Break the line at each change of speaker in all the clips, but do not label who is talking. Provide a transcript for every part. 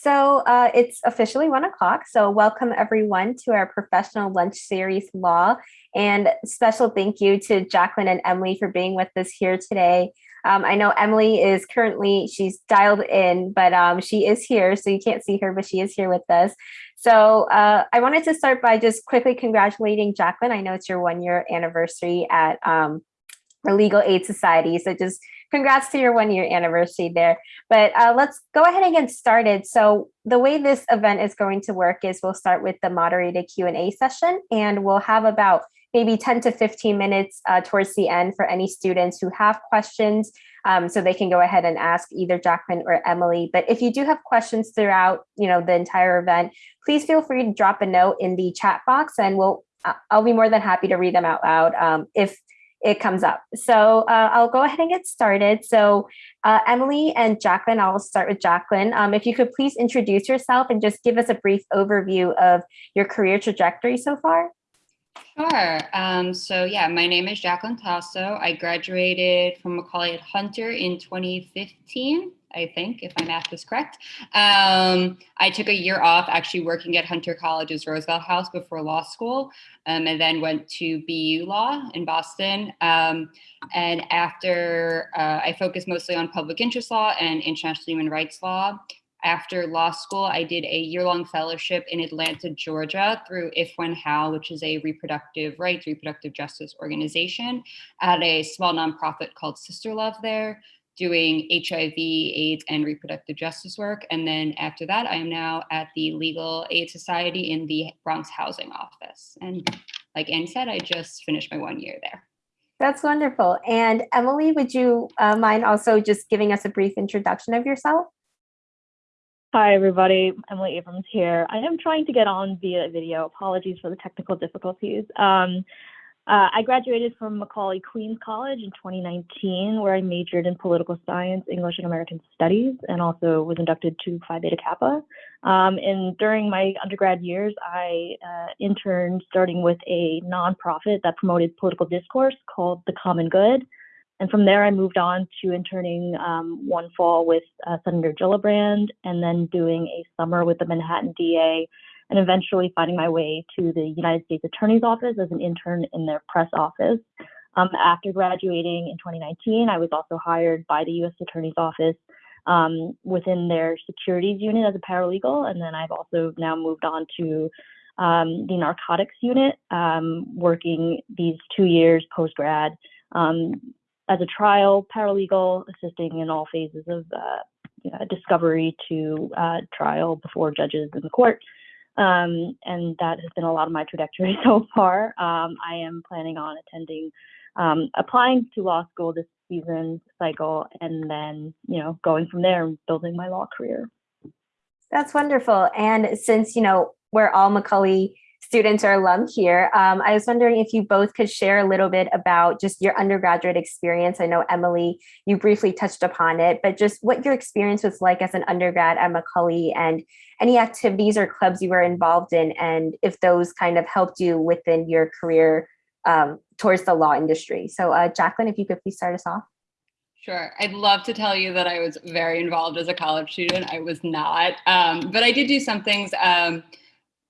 So uh, it's officially one o'clock. So welcome everyone to our professional lunch series law and special thank you to Jacqueline and Emily for being with us here today. Um, I know Emily is currently, she's dialed in, but um, she is here. So you can't see her, but she is here with us. So uh, I wanted to start by just quickly congratulating Jacqueline. I know it's your one year anniversary at um, the Legal Aid Society. So just congrats to your one year anniversary there. But uh, let's go ahead and get started. So the way this event is going to work is we'll start with the moderated Q&A session and we'll have about maybe 10 to 15 minutes uh, towards the end for any students who have questions. Um, so they can go ahead and ask either Jacqueline or Emily. But if you do have questions throughout you know, the entire event, please feel free to drop a note in the chat box and we'll I'll be more than happy to read them out loud. Um, if it comes up. So uh, I'll go ahead and get started. So uh, Emily and Jacqueline, I'll start with Jacqueline. Um, if you could please introduce yourself and just give us a brief overview of your career trajectory so far.
Sure. Um, so yeah, my name is Jacqueline Tasso. I graduated from Macaulay at Hunter in 2015. I think, if my math is correct. Um, I took a year off actually working at Hunter College's Roosevelt House before law school, um, and then went to BU Law in Boston. Um, and after, uh, I focused mostly on public interest law and international human rights law. After law school, I did a year-long fellowship in Atlanta, Georgia through If When How, which is a reproductive rights, reproductive justice organization at a small nonprofit called Sister Love there doing HIV, AIDS, and reproductive justice work. And then after that, I am now at the Legal Aid Society in the Bronx Housing Office. And like Anne said, I just finished my one year there.
That's wonderful. And Emily, would you uh, mind also just giving us a brief introduction of yourself?
Hi, everybody. Emily Abrams here. I am trying to get on via video. Apologies for the technical difficulties. Um, uh, I graduated from Macaulay Queens College in 2019, where I majored in political science, English, and American studies, and also was inducted to Phi Beta Kappa. Um, and during my undergrad years, I uh, interned starting with a nonprofit that promoted political discourse called The Common Good. And from there, I moved on to interning um, one fall with uh, Senator Gillibrand, and then doing a summer with the Manhattan DA and eventually finding my way to the United States Attorney's Office as an intern in their press office. Um, after graduating in 2019, I was also hired by the U.S. Attorney's Office um, within their securities unit as a paralegal, and then I've also now moved on to um, the narcotics unit, um, working these two years post grad um, as a trial paralegal, assisting in all phases of uh, discovery to uh, trial before judges in the court. Um, and that has been a lot of my trajectory so far. Um, I am planning on attending, um, applying to law school this season cycle, and then, you know, going from there and building my law career.
That's wonderful. And since, you know, we're all Macaulay students or alum here. Um, I was wondering if you both could share a little bit about just your undergraduate experience. I know Emily, you briefly touched upon it, but just what your experience was like as an undergrad at Macaulay and any activities or clubs you were involved in and if those kind of helped you within your career um, towards the law industry. So uh, Jacqueline, if you could please start us off.
Sure. I'd love to tell you that I was very involved as a college student. I was not, um, but I did do some things. Um,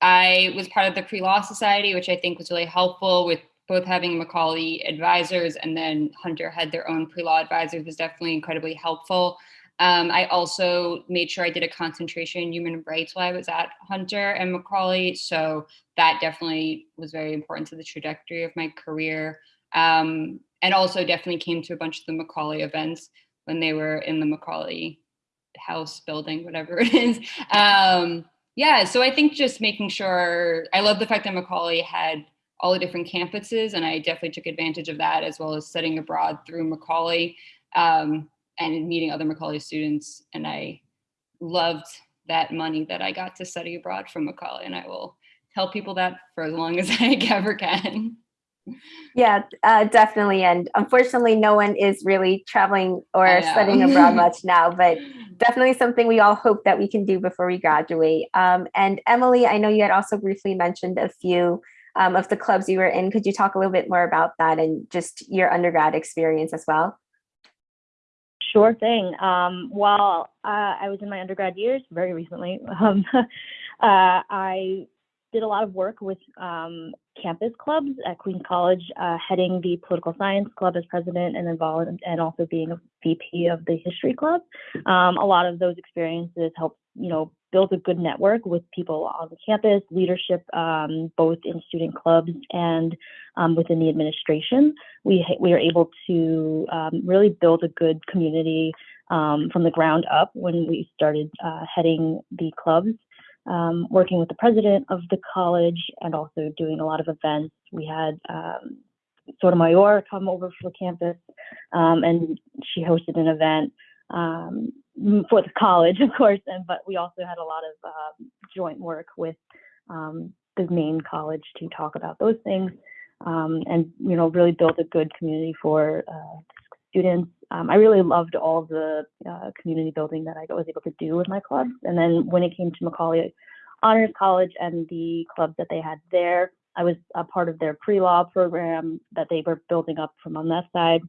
I was part of the pre-law society, which I think was really helpful with both having Macaulay advisors and then Hunter had their own pre-law advisors was definitely incredibly helpful. Um, I also made sure I did a concentration in human rights while I was at Hunter and Macaulay. So that definitely was very important to the trajectory of my career. Um, and also definitely came to a bunch of the Macaulay events when they were in the Macaulay house building, whatever it is. Um, yeah, so I think just making sure, I love the fact that Macaulay had all the different campuses and I definitely took advantage of that as well as studying abroad through Macaulay um, and meeting other Macaulay students. And I loved that money that I got to study abroad from Macaulay and I will tell people that for as long as I ever can.
Yeah, uh, definitely. And unfortunately, no one is really traveling or studying abroad much now, but definitely something we all hope that we can do before we graduate. Um, and Emily, I know you had also briefly mentioned a few um, of the clubs you were in. Could you talk a little bit more about that and just your undergrad experience as well?
Sure thing. Um, while uh, I was in my undergrad years, very recently, um, uh, I did a lot of work with um, campus clubs at Queens College, uh, heading the political science club as president, and involved, and also being a VP of the history club. Um, a lot of those experiences helped, you know, build a good network with people on the campus, leadership, um, both in student clubs and um, within the administration. We we are able to um, really build a good community um, from the ground up when we started uh, heading the clubs um, working with the president of the college and also doing a lot of events. We had um, Sotomayor come over for campus um, and she hosted an event um, for the college, of course, and but we also had a lot of uh, joint work with um, the main college to talk about those things and you know really build a good community for uh, students. Um, I really loved all the uh, community building that I was able to do with my clubs. And then when it came to Macaulay Honors College and the clubs that they had there, I was a part of their pre-law program that they were building up from on that side.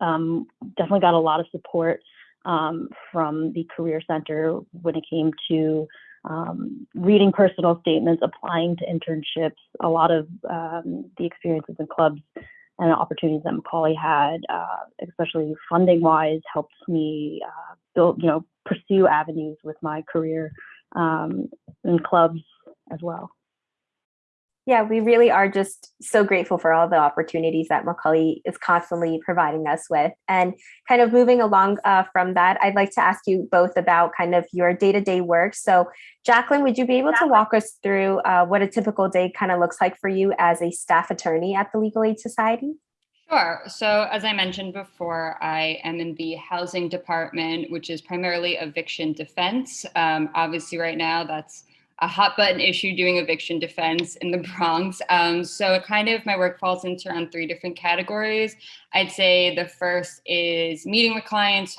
Um, definitely got a lot of support um, from the Career Center when it came to um, reading personal statements, applying to internships, a lot of um, the experiences in clubs and the opportunities that Macaulay had, uh, especially funding wise, helped me uh, build, you know, pursue avenues with my career um, in clubs as well.
Yeah, we really are just so grateful for all the opportunities that Macaulay is constantly providing us with. And kind of moving along uh, from that, I'd like to ask you both about kind of your day-to-day -day work. So Jacqueline, would you be able to walk us through uh, what a typical day kind of looks like for you as a staff attorney at the Legal Aid Society?
Sure. So as I mentioned before, I am in the housing department, which is primarily eviction defense. Um, obviously right now that's a hot button issue doing eviction defense in the Bronx. Um, so it kind of, my work falls into around three different categories. I'd say the first is meeting with clients,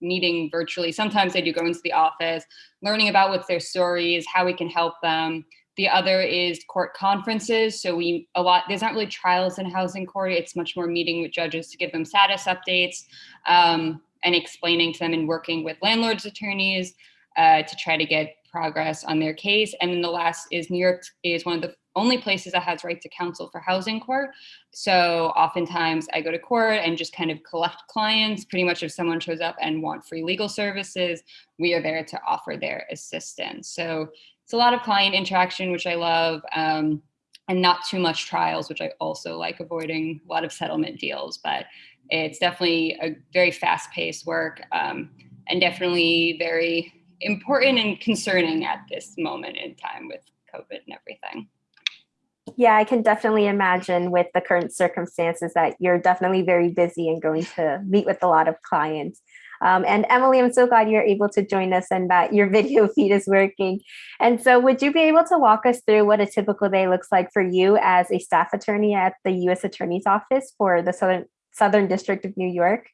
meeting virtually. Sometimes I do go into the office, learning about what's their stories, how we can help them. The other is court conferences. So we a lot, there's not really trials in housing court. It's much more meeting with judges to give them status updates um, and explaining to them and working with landlords attorneys uh, to try to get progress on their case. And then the last is New York is one of the only places that has right to counsel for housing court. So oftentimes I go to court and just kind of collect clients. Pretty much if someone shows up and want free legal services, we are there to offer their assistance. So it's a lot of client interaction, which I love, um, and not too much trials, which I also like avoiding a lot of settlement deals, but it's definitely a very fast paced work um, and definitely very important and concerning at this moment in time with COVID and everything.
Yeah, I can definitely imagine with the current circumstances that you're definitely very busy and going to meet with a lot of clients. Um, and Emily, I'm so glad you're able to join us and that your video feed is working. And so would you be able to walk us through what a typical day looks like for you as a staff attorney at the U.S. Attorney's Office for the Southern, Southern District of New York?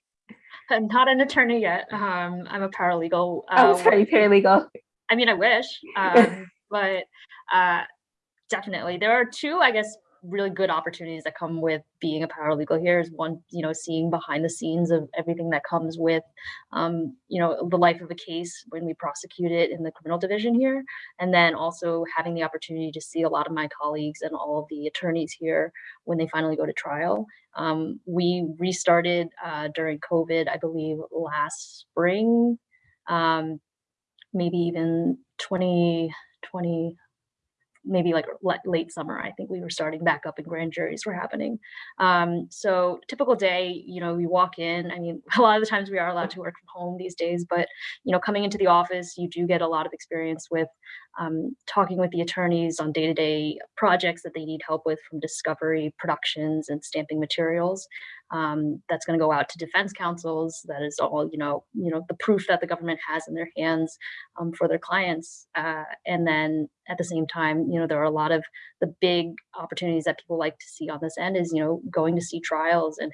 I'm not an attorney yet. Um, I'm a paralegal.
Oh, uh, sorry, paralegal.
I mean, I wish, um, but uh, definitely. There are two, I guess, really good opportunities that come with being a paralegal here is one you know seeing behind the scenes of everything that comes with um, you know the life of a case when we prosecute it in the criminal division here. And then also having the opportunity to see a lot of my colleagues and all of the attorneys here when they finally go to trial. Um, we restarted uh, during covid i believe last spring um, maybe even 2020 maybe like late summer, I think we were starting back up and grand juries were happening. Um, so typical day, you know, we walk in, I mean, a lot of the times we are allowed to work from home these days, but, you know, coming into the office, you do get a lot of experience with um, talking with the attorneys on day-to-day -day projects that they need help with from discovery, productions, and stamping materials. Um, that's going to go out to defense counsels. That is all, you know, you know, the proof that the government has in their hands um, for their clients. Uh, and then at the same time, you know, there are a lot of the big opportunities that people like to see on this end is, you know, going to see trials and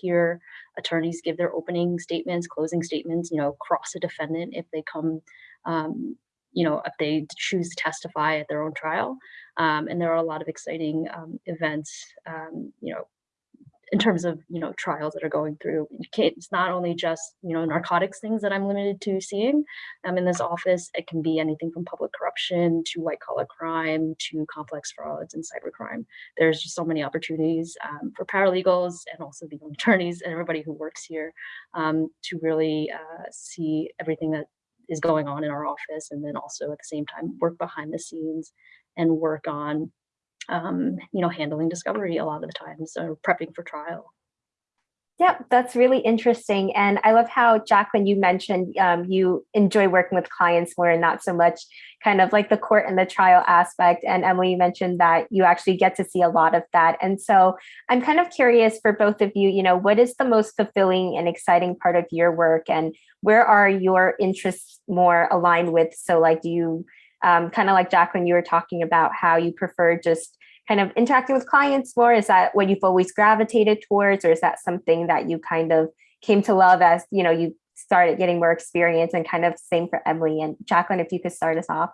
hear attorneys give their opening statements, closing statements, you know, cross a defendant if they come um, you know, if they choose to testify at their own trial. Um, and there are a lot of exciting um, events, um, you know, in terms of you know trials that are going through it's not only just you know narcotics things that i'm limited to seeing um, in this office it can be anything from public corruption to white collar crime to complex frauds and cybercrime there's just so many opportunities um, for paralegals and also the attorneys and everybody who works here um, to really uh, see everything that is going on in our office and then also at the same time work behind the scenes and work on um, you know, handling discovery a lot of the times or prepping for trial.
Yep, that's really interesting. And I love how, Jacqueline, you mentioned um, you enjoy working with clients more and not so much kind of like the court and the trial aspect. And Emily, you mentioned that you actually get to see a lot of that. And so I'm kind of curious for both of you, you know, what is the most fulfilling and exciting part of your work and where are your interests more aligned with? So like, do you um, kind of like Jacqueline, you were talking about how you prefer just kind of interacting with clients more. Is that what you've always gravitated towards, or is that something that you kind of came to love as you know you started getting more experience and kind of same for Emily and Jacqueline, if you could start us off.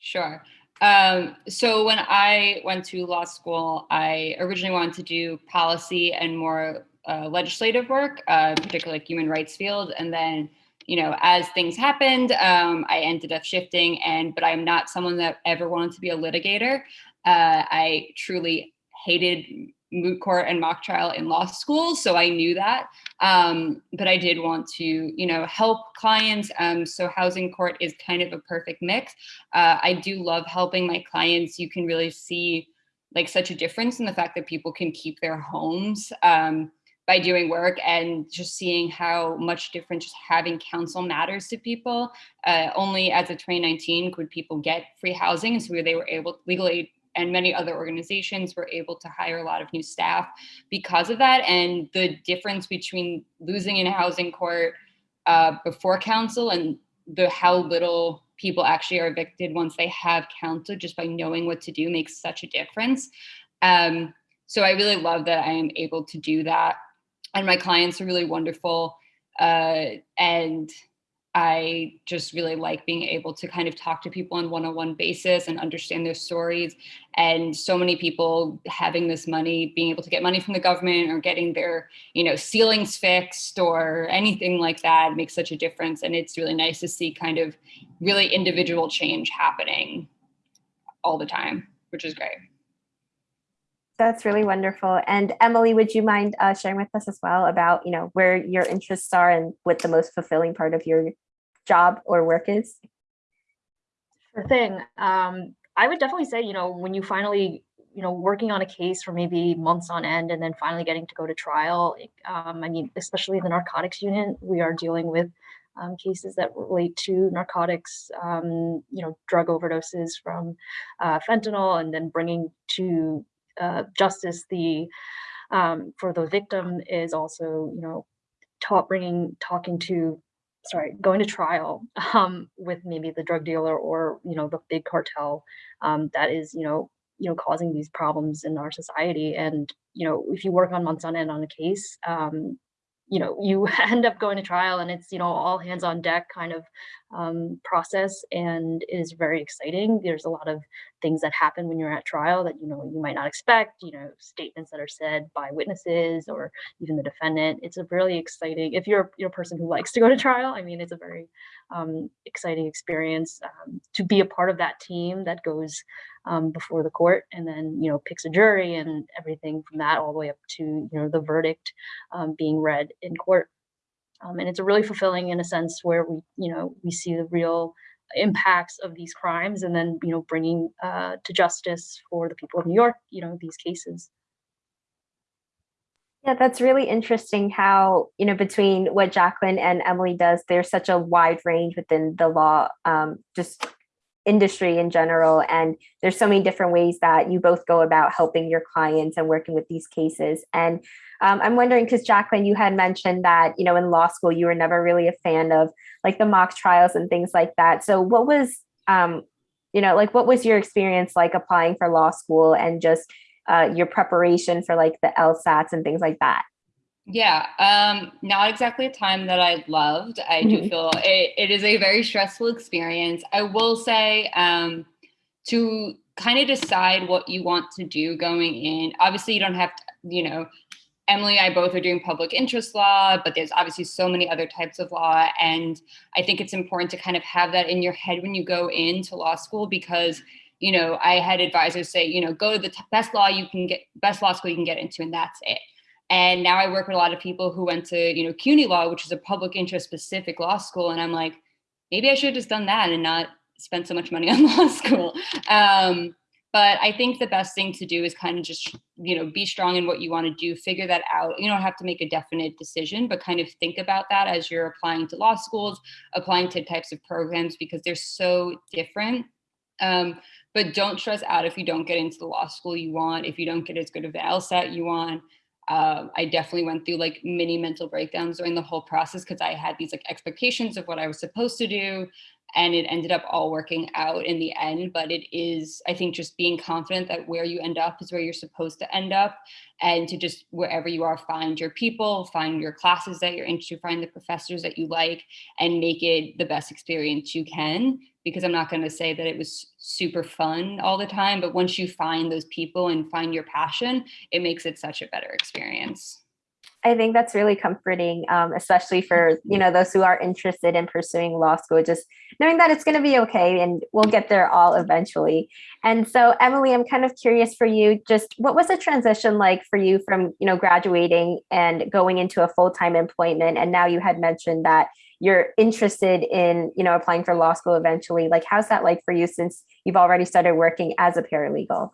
Sure. Um, so when I went to law school, I originally wanted to do policy and more uh, legislative work, uh, particularly like human rights field, and then you know, as things happened, um, I ended up shifting and, but I'm not someone that ever wanted to be a litigator. Uh, I truly hated moot court and mock trial in law school. So I knew that, um, but I did want to, you know, help clients. Um, so housing court is kind of a perfect mix. Uh, I do love helping my clients. You can really see like such a difference in the fact that people can keep their homes. Um, by doing work and just seeing how much different just having counsel matters to people. Uh, only as of 2019 could people get free housing. And so they were able legally and many other organizations were able to hire a lot of new staff because of that. And the difference between losing in a housing court uh, before counsel and the how little people actually are evicted once they have counsel just by knowing what to do makes such a difference. Um, so I really love that I am able to do that and my clients are really wonderful. Uh, and I just really like being able to kind of talk to people on one-on-one basis and understand their stories. And so many people having this money, being able to get money from the government or getting their, you know, ceilings fixed or anything like that makes such a difference. And it's really nice to see kind of really individual change happening all the time, which is great.
That's really wonderful. And Emily, would you mind uh, sharing with us as well about, you know, where your interests are and what the most fulfilling part of your job or work is?
Sure thing. Um, I would definitely say, you know, when you finally, you know, working on a case for maybe months on end and then finally getting to go to trial, um, I mean, especially the narcotics unit, we are dealing with um, cases that relate to narcotics, um, you know, drug overdoses from uh, fentanyl, and then bringing to uh, justice the um, for the victim is also you know bringing talking to sorry going to trial um, with maybe the drug dealer or you know the big cartel um, that is you know you know causing these problems in our society. And you know if you work on months on end on a case um, you know you end up going to trial and it's you know all hands on deck kind of um, process and is very exciting. There's a lot of things that happen when you're at trial that you know you might not expect you know statements that are said by witnesses or even the defendant. It's a really exciting if you're you're a person who likes to go to trial i mean it's a very um, exciting experience um, to be a part of that team that goes um, before the court and then you know picks a jury and everything from that all the way up to you know the verdict um, being read in court. Um, and it's really fulfilling in a sense where we you know we see the real impacts of these crimes and then you know bringing uh, to justice for the people of new york you know these cases.
Yeah, that's really interesting how, you know, between what Jacqueline and Emily does, there's such a wide range within the law, um, just industry in general. And there's so many different ways that you both go about helping your clients and working with these cases. And um, I'm wondering, because Jacqueline, you had mentioned that, you know, in law school, you were never really a fan of like the mock trials and things like that. So what was, um, you know, like what was your experience like applying for law school and just uh, your preparation for like the LSATs and things like that?
Yeah, um, not exactly a time that I loved. I do mm -hmm. feel it, it is a very stressful experience. I will say um, to kind of decide what you want to do going in. Obviously, you don't have to, you know, Emily and I both are doing public interest law, but there's obviously so many other types of law. And I think it's important to kind of have that in your head when you go into law school because, you know, I had advisors say, you know, go to the best law you can get, best law school you can get into, and that's it. And now I work with a lot of people who went to, you know, CUNY Law, which is a public interest specific law school. And I'm like, maybe I should have just done that and not spent so much money on law school. Um, but I think the best thing to do is kind of just, you know, be strong in what you want to do, figure that out. You don't have to make a definite decision, but kind of think about that as you're applying to law schools, applying to types of programs because they're so different. Um, but don't stress out if you don't get into the law school you want, if you don't get as good of the LSAT you want. Uh, I definitely went through like mini mental breakdowns during the whole process because I had these like expectations of what I was supposed to do and it ended up all working out in the end but it is i think just being confident that where you end up is where you're supposed to end up and to just wherever you are find your people find your classes that you're into find the professors that you like and make it the best experience you can because i'm not going to say that it was super fun all the time but once you find those people and find your passion it makes it such a better experience
I think that's really comforting, um, especially for you know those who are interested in pursuing law school. Just knowing that it's going to be okay, and we'll get there all eventually. And so, Emily, I'm kind of curious for you. Just what was the transition like for you from you know graduating and going into a full time employment, and now you had mentioned that you're interested in you know applying for law school eventually. Like, how's that like for you since you've already started working as a paralegal?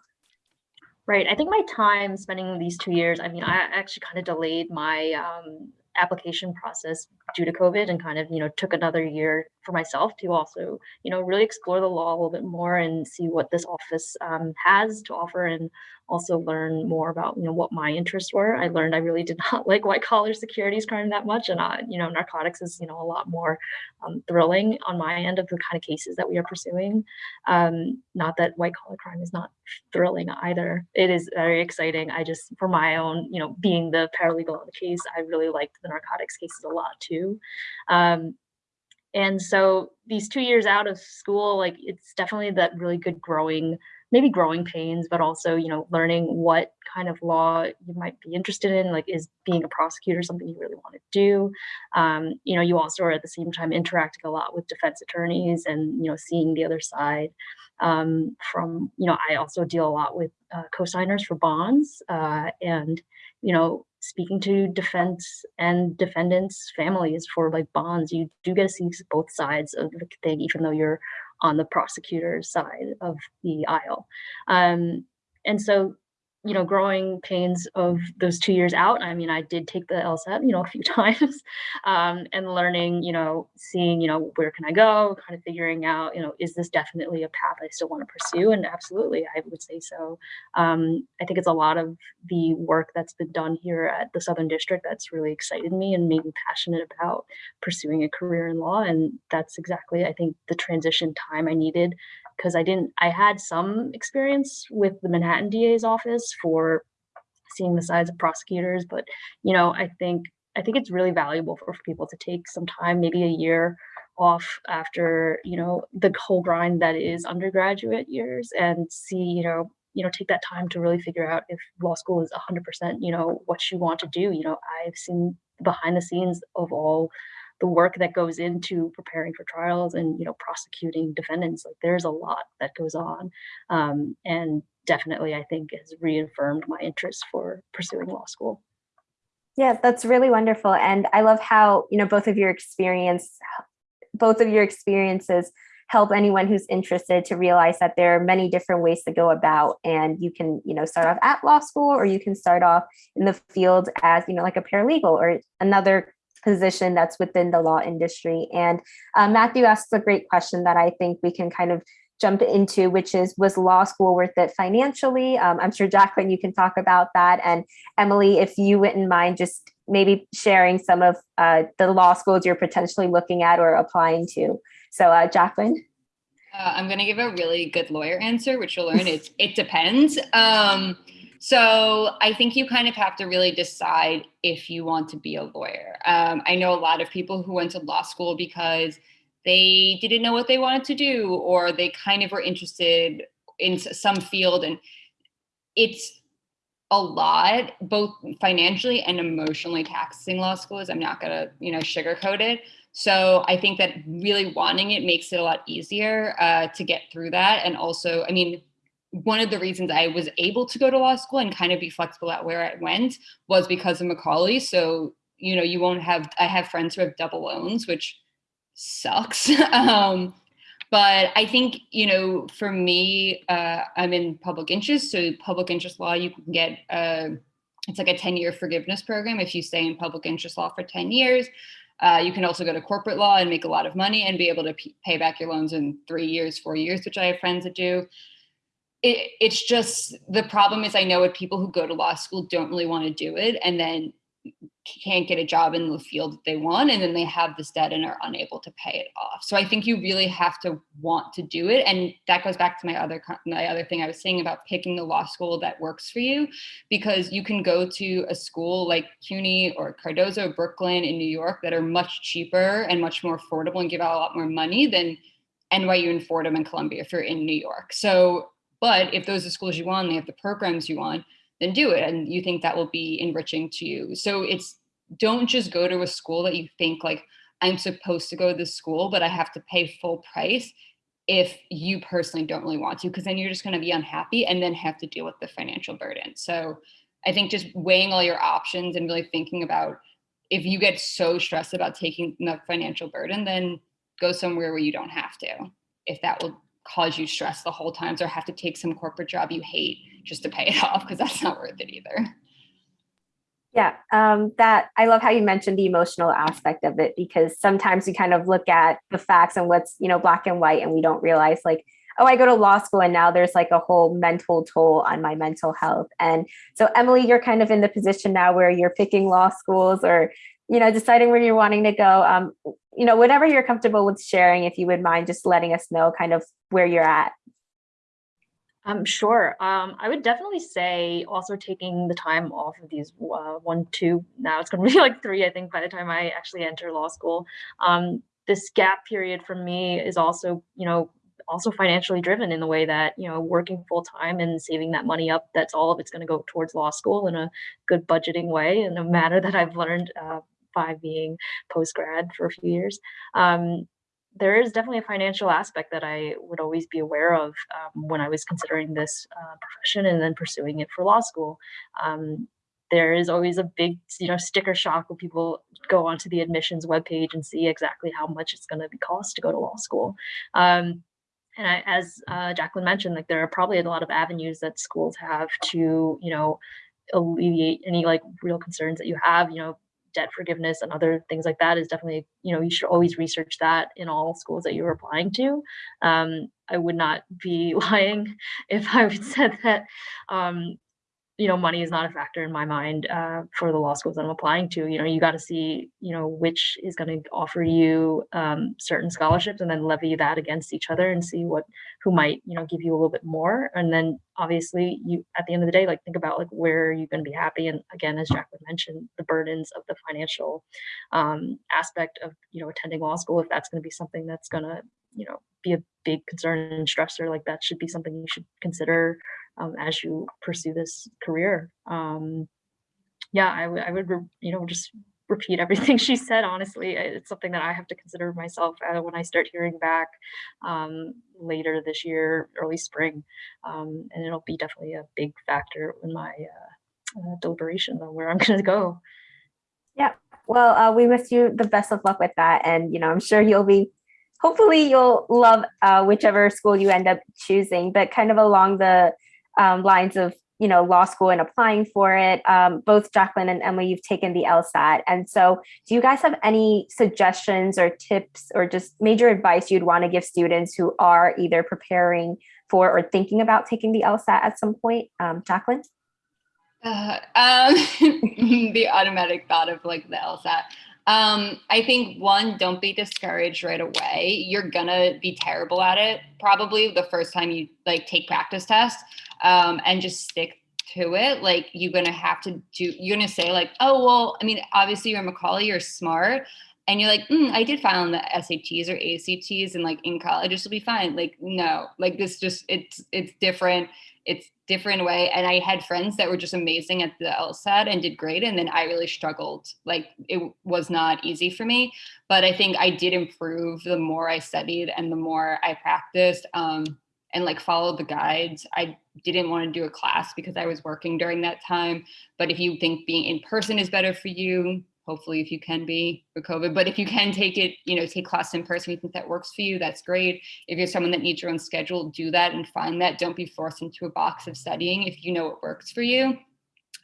Right. I think my time spending these two years, I mean, I actually kind of delayed my um, application process due to COVID and kind of, you know, took another year for myself to also, you know, really explore the law a little bit more and see what this office um, has to offer and also learn more about you know what my interests were. I learned I really did not like white collar securities crime that much, and uh, you know narcotics is you know a lot more um, thrilling on my end of the kind of cases that we are pursuing. Um, not that white collar crime is not thrilling either. It is very exciting. I just for my own you know being the paralegal on the case, I really liked the narcotics cases a lot too. Um, and so these two years out of school, like it's definitely that really good growing maybe growing pains, but also, you know, learning what kind of law you might be interested in, like is being a prosecutor something you really want to do? Um, you know, you also are at the same time interacting a lot with defense attorneys and, you know, seeing the other side. Um, from, you know, I also deal a lot with uh, co-signers for bonds uh, and, you know, speaking to defense and defendants families for like bonds you do get to see both sides of the thing even though you're on the prosecutor's side of the aisle. Um, and so you know, growing pains of those two years out. I mean, I did take the LSAT, you know, a few times, um, and learning, you know, seeing, you know, where can I go, kind of figuring out, you know, is this definitely a path I still want to pursue? And absolutely, I would say so. Um, I think it's a lot of the work that's been done here at the Southern District that's really excited me and made me passionate about pursuing a career in law. And that's exactly, I think, the transition time I needed because I didn't, I had some experience with the Manhattan DA's office for seeing the sides of prosecutors, but you know, I think I think it's really valuable for, for people to take some time, maybe a year off after you know the whole grind that is undergraduate years, and see you know you know take that time to really figure out if law school is 100% you know what you want to do. You know, I've seen behind the scenes of all the work that goes into preparing for trials and you know prosecuting defendants like there's a lot that goes on um, and definitely i think has reaffirmed my interest for pursuing law school.
Yeah that's really wonderful and i love how you know both of your experience both of your experiences help anyone who's interested to realize that there are many different ways to go about and you can you know start off at law school or you can start off in the field as you know like a paralegal or another position that's within the law industry. And uh, Matthew asks a great question that I think we can kind of jump into, which is, was law school worth it financially? Um, I'm sure Jacqueline, you can talk about that. And Emily, if you wouldn't mind just maybe sharing some of uh, the law schools you're potentially looking at or applying to. So uh, Jacqueline.
Uh, I'm going to give a really good lawyer answer, which you'll learn it's, it depends. Um, so I think you kind of have to really decide if you want to be a lawyer. Um, I know a lot of people who went to law school because they didn't know what they wanted to do, or they kind of were interested in some field. And it's a lot, both financially and emotionally taxing law school is. I'm not gonna, you know, sugarcoat it. So I think that really wanting it makes it a lot easier uh, to get through that. And also, I mean, one of the reasons I was able to go to law school and kind of be flexible at where I went was because of Macaulay. So, you know, you won't have, I have friends who have double loans, which sucks. um, but I think, you know, for me, uh, I'm in public interest. So public interest law, you can get, uh, it's like a 10 year forgiveness program. If you stay in public interest law for 10 years, uh, you can also go to corporate law and make a lot of money and be able to pay back your loans in three years, four years, which I have friends that do. It, it's just the problem is I know what people who go to law school don't really want to do it. And then can't get a job in the field that they want and then they have this debt and are unable to pay it off so i think you really have to want to do it and that goes back to my other my other thing i was saying about picking the law school that works for you because you can go to a school like cuny or cardozo brooklyn in new york that are much cheaper and much more affordable and give out a lot more money than nyu and fordham and columbia if you're in new york so but if those are schools you want they have the programs you want then do it and you think that will be enriching to you. So it's don't just go to a school that you think like i'm supposed to go to this school but i have to pay full price if you personally don't really want to because then you're just going to be unhappy and then have to deal with the financial burden. So i think just weighing all your options and really thinking about if you get so stressed about taking the financial burden then go somewhere where you don't have to if that will cause you stress the whole time or have to take some corporate job you hate just to pay it off because that's not worth it either.
Yeah, um, that I love how you mentioned the emotional aspect of it because sometimes we kind of look at the facts and what's you know black and white and we don't realize like oh I go to law school and now there's like a whole mental toll on my mental health and so Emily you're kind of in the position now where you're picking law schools or you know deciding where you're wanting to go um, you know whatever you're comfortable with sharing if you would mind just letting us know kind of where you're at
um, sure. Um, I would definitely say also taking the time off of these uh, one, two, now it's going to be like three, I think, by the time I actually enter law school. Um, this gap period for me is also, you know, also financially driven in the way that, you know, working full time and saving that money up, that's all of it's going to go towards law school in a good budgeting way in a manner that I've learned uh, by being post grad for a few years. Um, there is definitely a financial aspect that I would always be aware of um, when I was considering this uh, profession and then pursuing it for law school. Um, there is always a big, you know, sticker shock when people go onto the admissions webpage and see exactly how much it's going to be cost to go to law school. Um, and I, as uh, Jacqueline mentioned, like there are probably a lot of avenues that schools have to, you know, alleviate any like real concerns that you have. You know, debt forgiveness and other things like that is definitely you know you should always research that in all schools that you're applying to. Um, i would not be lying if i would said that um, you know, money is not a factor in my mind uh, for the law schools that I'm applying to. You know, you got to see, you know, which is going to offer you um, certain scholarships, and then levy that against each other and see what who might, you know, give you a little bit more. And then obviously, you at the end of the day, like think about like where you're going to be happy. And again, as Jacqueline mentioned, the burdens of the financial um, aspect of you know attending law school. If that's going to be something that's going to you know be a big concern and stressor, like that should be something you should consider um, as you pursue this career. Um, yeah, I, I would, you know, just repeat everything she said. Honestly, it's something that I have to consider myself uh, when I start hearing back um, later this year, early spring, um, and it'll be definitely a big factor in my uh, uh, deliberation on where I'm going to go.
Yeah, well, uh, we wish you the best of luck with that, and you know, I'm sure you'll be. Hopefully, you'll love uh, whichever school you end up choosing. But kind of along the um, lines of you know law school and applying for it um, both jacqueline and emily you've taken the lsat and so do you guys have any suggestions or tips or just major advice you'd want to give students who are either preparing for or thinking about taking the lsat at some point? Um, jacqueline?
Uh, um, the automatic thought of like the lsat um, I think one, don't be discouraged right away. You're gonna be terrible at it probably the first time you like take practice tests um, and just stick to it. Like you're gonna have to do, you're gonna say like, oh, well, I mean, obviously you're Macaulay, you're smart. and you're like, mm, I did file on the SATs or ACTs and like in college, this will be fine. Like, no, like this just, it's, it's different. It's different way. And I had friends that were just amazing at the LSAT and did great. And then I really struggled. Like it was not easy for me, but I think I did improve the more I studied and the more I practiced. Um, and like followed the guides. I didn't want to do a class because I was working during that time. But if you think being in person is better for you, hopefully if you can be for COVID, but if you can take it, you know, take class in person, you think that works for you, that's great. If you're someone that needs your own schedule, do that and find that. Don't be forced into a box of studying if you know what works for you.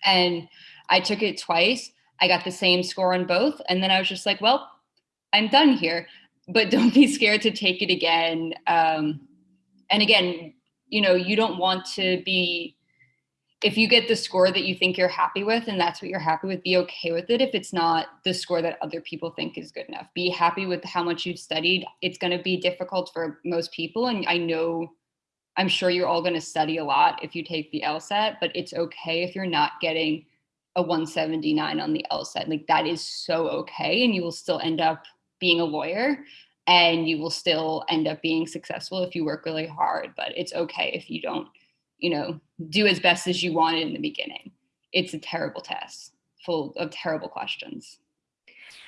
And I took it twice. I got the same score on both. And then I was just like, well, I'm done here, but don't be scared to take it again. Um, and again, you know, you don't want to be if you get the score that you think you're happy with and that's what you're happy with, be okay with it. If it's not the score that other people think is good enough, be happy with how much you've studied. It's going to be difficult for most people. And I know, I'm sure you're all going to study a lot if you take the LSAT, but it's okay if you're not getting a 179 on the LSAT. Like that is so okay. And you will still end up being a lawyer and you will still end up being successful if you work really hard, but it's okay if you don't you know, do as best as you wanted in the beginning. It's a terrible test full of terrible questions.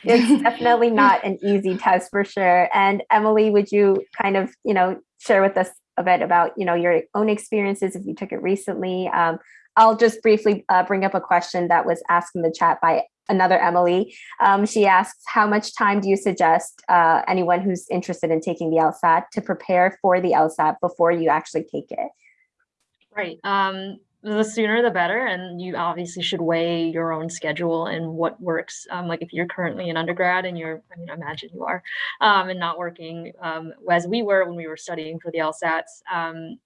It's definitely not an easy test for sure. And Emily, would you kind of, you know, share with us a bit about, you know, your own experiences if you took it recently? Um, I'll just briefly uh, bring up a question that was asked in the chat by another Emily. Um, she asks, how much time do you suggest uh, anyone who's interested in taking the LSAT to prepare for the LSAT before you actually take it?
Right. Um, the sooner the better. And you obviously should weigh your own schedule and what works. Um, like if you're currently an undergrad and you're, I mean, imagine you are, um, and not working um, as we were when we were studying for the LSATs, um,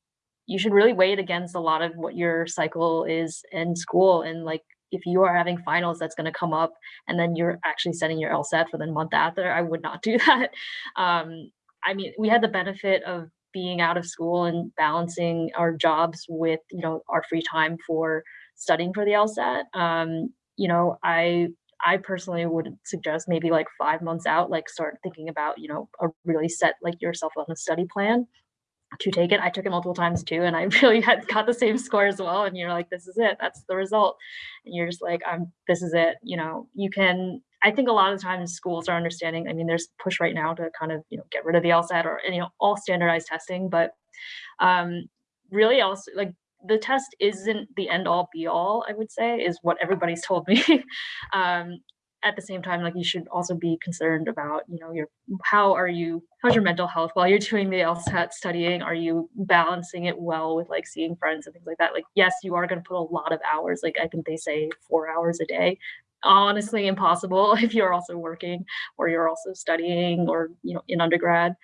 you should really weigh it against a lot of what your cycle is in school. And like, if you are having finals that's going to come up and then you're actually setting your LSAT for the month after, I would not do that. Um, I mean, we had the benefit of being out of school and balancing our jobs with you know our free time for studying for the LSAT. Um, you know, I I personally would suggest maybe like five months out, like start thinking about you know a really set like yourself on a study plan to take it. I took it multiple times too, and I really had got the same score as well. And you're like, this is it. That's the result. And you're just like, I'm. This is it. You know, you can I think a lot of times schools are understanding. I mean, there's push right now to kind of you know get rid of the LSAT or you know all standardized testing, but um, really also like the test isn't the end all be all. I would say is what everybody's told me. um, at the same time, like you should also be concerned about you know your how are you how's your mental health while you're doing the LSAT studying? Are you balancing it well with like seeing friends and things like that? Like yes, you are going to put a lot of hours. Like I think they say four hours a day honestly impossible if you're also working or you're also studying or you know in undergrad.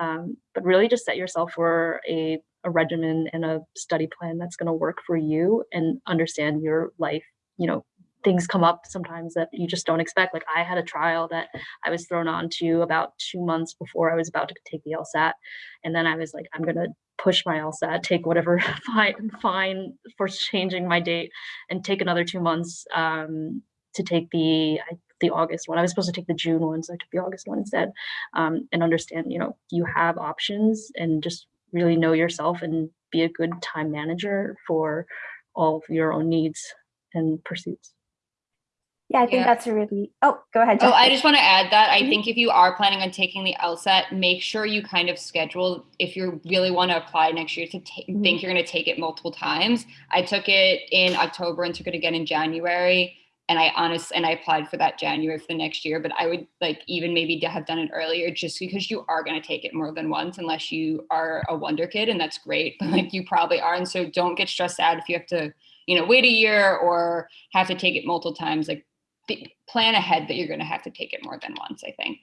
Um, but really just set yourself for a, a regimen and a study plan that's going to work for you and understand your life. You know things come up sometimes that you just don't expect. Like i had a trial that i was thrown on to about two months before i was about to take the lsat and then i was like i'm going to push my LSAT, take whatever fine, fine for changing my date, and take another two months um, to take the the August one. I was supposed to take the June one, so I took the August one instead. Um, and understand, you know, you have options and just really know yourself and be a good time manager for all of your own needs and pursuits.
Yeah, I think yeah. that's a really, oh, go ahead.
Oh, I just want to add that I mm-hmm. think if you are planning on taking the LSAT, make sure you kind of schedule, if you really want to apply next year to mm-hmm. think you're going to take it multiple times. I took it in October and took it again in January and I honest and I applied for that January for the next year, but I would like even maybe to have done it earlier just because you are going to take it more than once unless you are a wonder kid and that's great, but like you probably are. And so don't get stressed out if you have to, you know, wait a year or have to take it multiple times. Like plan ahead that you're going to have to take it more than once, I think.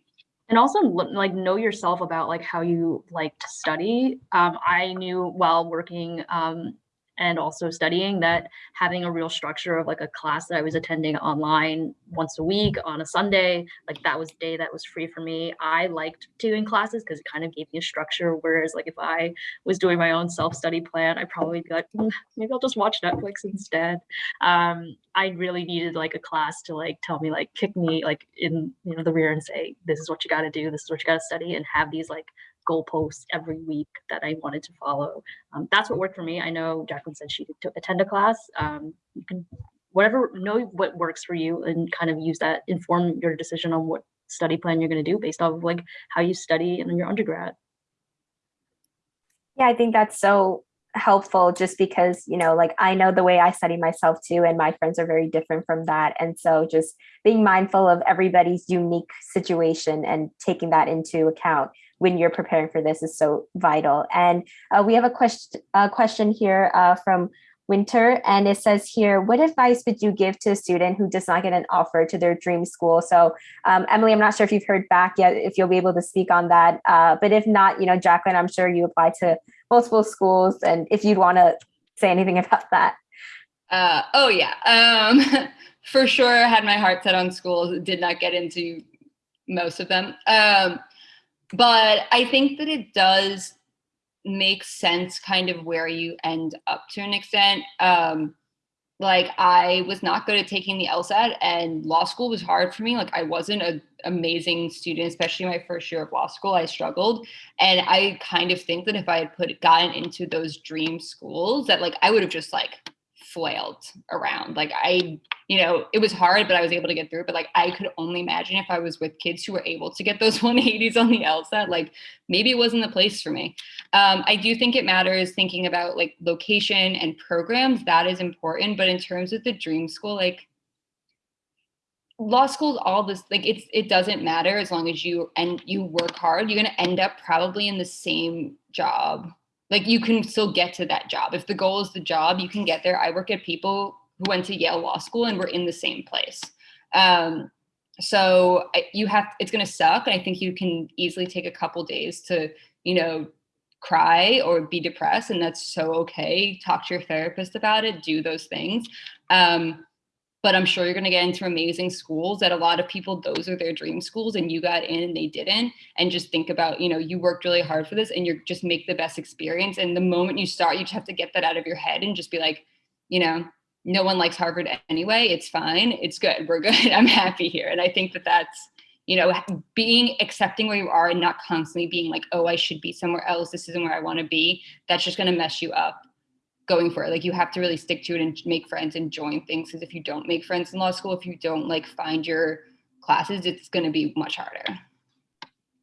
And also like know yourself about like how you like to study. Um, I knew while working um, and also studying that having a real structure of like a class that I was attending online once a week on a Sunday, like that was a day that was free for me. I liked doing classes because it kind of gave me a structure. Whereas like if I was doing my own self-study plan, I'd probably be like, "Mm, maybe I'll just watch Netflix instead. Um, I really needed like a class to like tell me like kick me like in you know the rear and say, this is what you got to do, this is what you got to study, and have these like goalposts every week that I wanted to follow. Um, that's what worked for me. I know Jacqueline said she to attend a class. Um, you can whatever know what works for you and kind of use that inform your decision on what study plan you're going to do based off of like how you study in your undergrad.
Yeah, I think that's so helpful just because, you know, like I know the way I study myself too, and my friends are very different from that. And so just being mindful of everybody's unique situation and taking that into account when you're preparing for this is so vital. And uh, we have a question, a question here uh, from Winter, and it says here, what advice would you give to a student who does not get an offer to their dream school? So um, Emily, I'm not sure if you've heard back yet, if you'll be able to speak on that. Uh, but if not, you know, Jacqueline, I'm sure you apply to multiple schools and if you'd want to say anything about that.
Uh, oh yeah, um, for sure. Had my heart set on schools. Did not get into most of them, um, but I think that it does make sense, kind of where you end up to an extent. Um, like I was not good at taking the LSAT, and law school was hard for me. Like I wasn't an amazing student, especially my first year of law school. I struggled, and I kind of think that if I had put gotten into those dream schools, that like I would have just like flailed around. Like I, you know, it was hard, but I was able to get through. But like I could only imagine if I was with kids who were able to get those 180s on the LSAT, like maybe it wasn't the place for me. Um, I do think it matters thinking about like location and programs. That is important. But in terms of the dream school, like law school, all this, like it's it doesn't matter as long as you and you work hard. You're gonna end up probably in the same job like you can still get to that job. If the goal is the job, you can get there. I work at people who went to Yale Law School and we're in the same place. Um, so you have, it's going to suck. And i think you can easily take a couple days to, you know, cry or be depressed and that's so okay. Talk to your therapist about it, do those things. Um, but I'm sure you're going to get into amazing schools that a lot of people, those are their dream schools and you got in and they didn't. And just think about, you know, you worked really hard for this and you're just make the best experience. And the moment you start, you just have to get that out of your head and just be like, you know, no one likes Harvard anyway. It's fine. It's good. We're good. I'm happy here. And I think that that's, you know, being accepting where you are and not constantly being like, oh, I should be somewhere else. This isn't where I want to be. That's just going to mess you up going for it. Like you have to really stick to it and make friends and join things. Because if you don't make friends in law school, if you don't like find your classes, it's going to be much harder.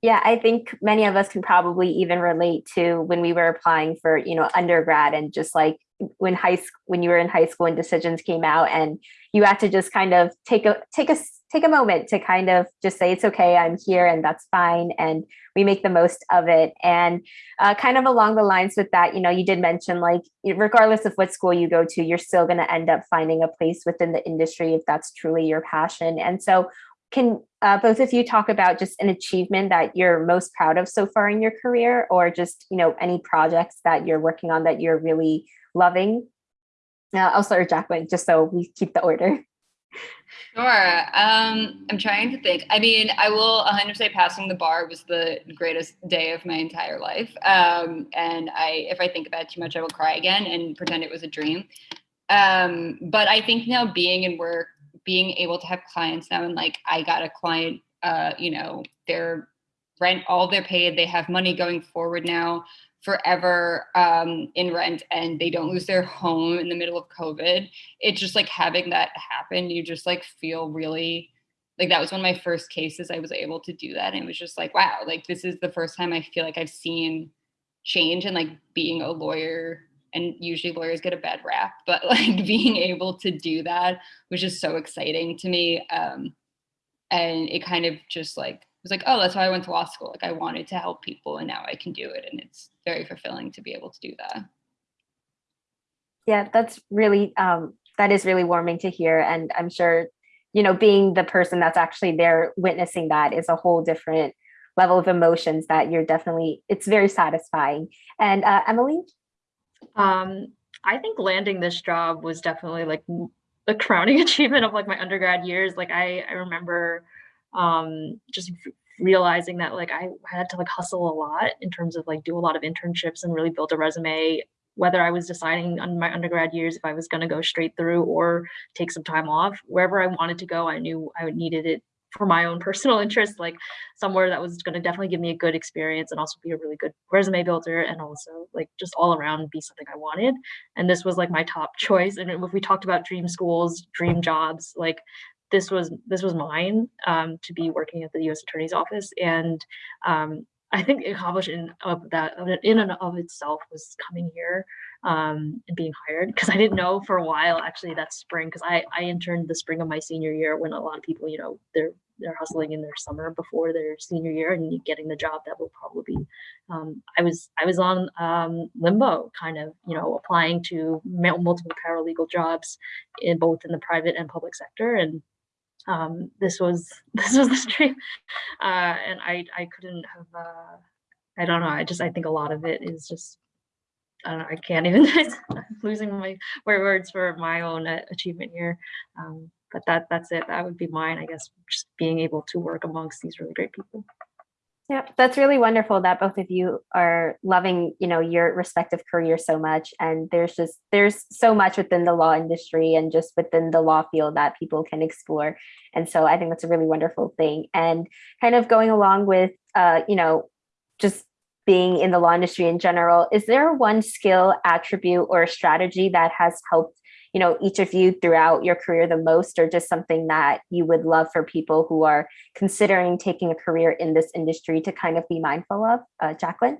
Yeah, I think many of us can probably even relate to when we were applying for, you know, undergrad and just like when high school, when you were in high school and decisions came out and you had to just kind of take a take a take a moment to kind of just say it's okay i'm here and that's fine and we make the most of it. And uh, kind of along the lines with that you know you did mention like regardless of what school you go to you're still going to end up finding a place within the industry if that's truly your passion. And so can uh, both of you talk about just an achievement that you're most proud of so far in your career or just you know any projects that you're working on that you're really loving uh, i'll start with jacqueline just so we keep the order
Sure. Um, I'm trying to think. I mean, I will 100% passing the bar was the greatest day of my entire life. Um, and I, if I think about it too much, I will cry again and pretend it was a dream. Um, but I think now being in work, being able to have clients now, and like I got a client, uh, you know, their rent, all their paid, they have money going forward now forever um, in rent and they don't lose their home in the middle of COVID. It's just like having that happen, you just like feel really like that was one of my first cases I was able to do that. And it was just like, wow, like this is the first time I feel like I've seen change and like being a lawyer and usually lawyers get a bad rap, but like being able to do that was just so exciting to me. Um, and it kind of just like was like, oh, that's why I went to law school. Like I wanted to help people and now I can do it. And it's very fulfilling to be able to do that.
Yeah, that's really, um, that is really warming to hear. And I'm sure, you know, being the person that's actually there witnessing that is a whole different level of emotions that you're definitely, it's very satisfying. And uh, Emily?
Um, I think landing this job was definitely like the crowning achievement of like my undergrad years. Like I, I remember um, just realizing that like I had to like hustle a lot in terms of like do a lot of internships and really build a resume whether I was deciding on my undergrad years if I was going to go straight through or take some time off wherever I wanted to go I knew I needed it for my own personal interest, like somewhere that was going to definitely give me a good experience and also be a really good resume builder and also like just all around be something I wanted. And this was like my top choice. And if we talked about dream schools, dream jobs, like this was this was mine um, to be working at the U.S. Attorney's Office, and um, I think accomplishing of that in and of itself was coming here um, and being hired because I didn't know for a while actually that spring because I I interned the spring of my senior year when a lot of people you know they're they're hustling in their summer before their senior year and getting the job that will probably be um, I was I was on um, limbo kind of you know applying to multiple paralegal jobs in both in the private and public sector and um, this was this was the stream. Uh, and I I couldn't have uh, I don't know I just I think a lot of it is just I don't know I can't even I'm losing my words for my own uh, achievement here. Um, but that that's it. That would be mine I guess just being able to work amongst these really great people.
Yeah, that's really wonderful that both of you are loving, you know, your respective career so much. And there's just there's so much within the law industry and just within the law field that people can explore. And so I think that's a really wonderful thing. And kind of going along with uh, you know, just being in the law industry in general, is there one skill, attribute, or strategy that has helped you know, each of you throughout your career the most, or just something that you would love for people who are considering taking a career in this industry to kind of be mindful of? Uh, Jacqueline?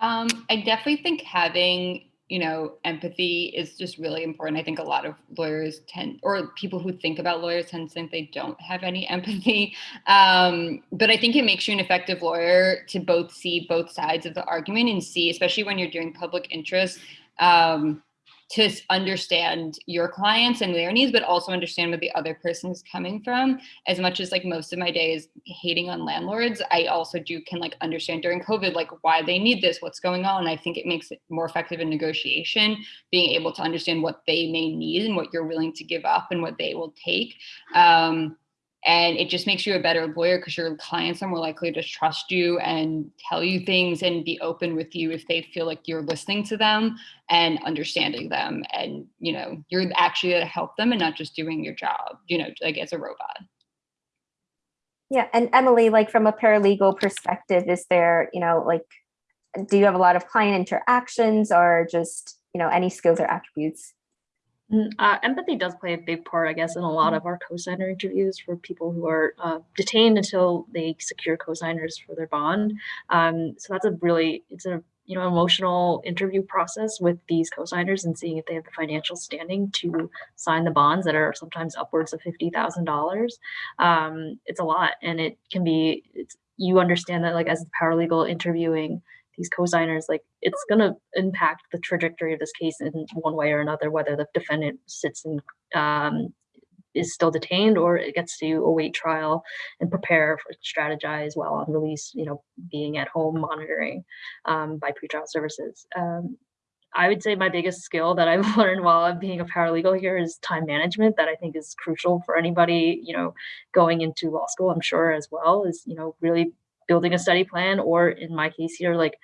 Um, I definitely think having you know, empathy is just really important. I think a lot of lawyers tend, or people who think about lawyers tend to think they don't have any empathy. Um, but I think it makes you an effective lawyer to both see both sides of the argument and see, especially when you're doing public interest, um, to understand your clients and their needs, but also understand where the other person is coming from. As much as like most of my day is hating on landlords, I also do can like understand during COVID, like why they need this, what's going on. I think it makes it more effective in negotiation, being able to understand what they may need and what you're willing to give up and what they will take. Um, and it just makes you a better lawyer because your clients are more likely to trust you and tell you things and be open with you if they feel like you're listening to them and understanding them. And you know you're actually to help them and not just doing your job you know like as a robot.
Yeah and emily like from a paralegal perspective is there you know like do you have a lot of client interactions or just you know any skills or attributes
uh, empathy does play a big part, I guess, in a lot of our cosigner interviews for people who are uh, detained until they secure cosigners for their bond. Um, so that's a really, it's a you know emotional interview process with these cosigners and seeing if they have the financial standing to sign the bonds that are sometimes upwards of fifty thousand um, dollars. It's a lot, and it can be. It's, you understand that like as the paralegal interviewing these cosigners, like it's going to impact the trajectory of this case in one way or another, whether the defendant sits and um, is still detained or it gets to await trial and prepare for strategize while on release, you know, being at home monitoring um, by pretrial services. Um, I would say my biggest skill that I've learned while I'm being a paralegal here is time management that I think is crucial for anybody, you know, going into law school, I'm sure as well, is, you know, really building a study plan or in my case here like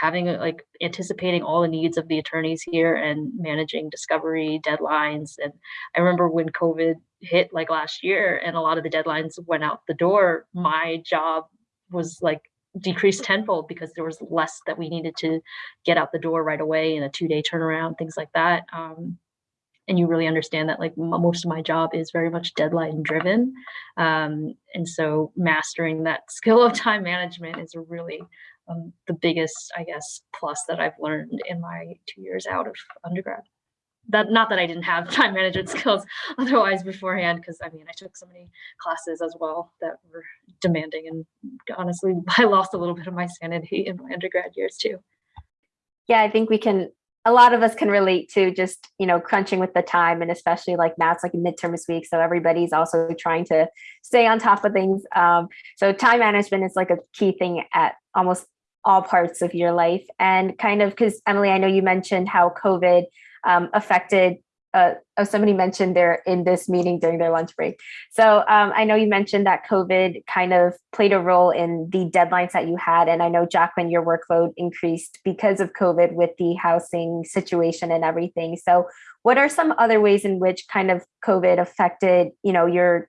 having like anticipating all the needs of the attorneys here and managing discovery deadlines. And i remember when covid hit like last year and a lot of the deadlines went out the door my job was like decreased tenfold because there was less that we needed to get out the door right away in a two day turnaround things like that. Um, and you really understand that like most of my job is very much deadline driven um, and so mastering that skill of time management is really um, the biggest i guess plus that i've learned in my two years out of undergrad. That not that i didn't have time management skills otherwise beforehand because i mean i took so many classes as well that were demanding and honestly i lost a little bit of my sanity in my undergrad years too.
Yeah i think we can a lot of us can relate to just you know crunching with the time and especially like now it's like midterms week so everybody's also trying to stay on top of things um, so time management is like a key thing at almost all parts of your life and kind of because Emily, I know you mentioned how COVID um, affected uh, oh, somebody mentioned they're in this meeting during their lunch break. So um, I know you mentioned that COVID kind of played a role in the deadlines that you had. And I know, Jacqueline, your workload increased because of COVID with the housing situation and everything. So what are some other ways in which kind of COVID affected, you know, your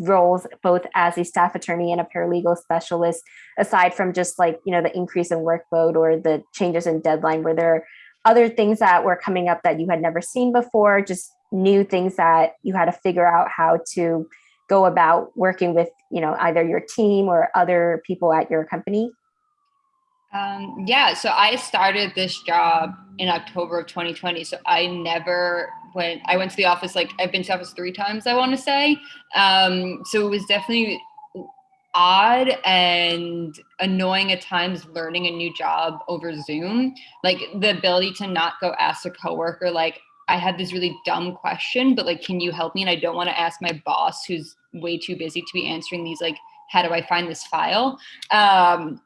roles both as a staff attorney and a paralegal specialist, aside from just like, you know, the increase in workload or the changes in deadline, were there other things that were coming up that you had never seen before, just new things that you had to figure out how to go about working with, you know, either your team or other people at your company?
Um, yeah, so I started this job in October of 2020. So I never went, I went to the office, like I've been to office three times, I want to say. Um, so it was definitely odd and annoying at times learning a new job over Zoom. Like the ability to not go ask a coworker, like, I had this really dumb question, but like, can you help me? And I don't want to ask my boss who's way too busy to be answering these, like, how do I find this file? Um,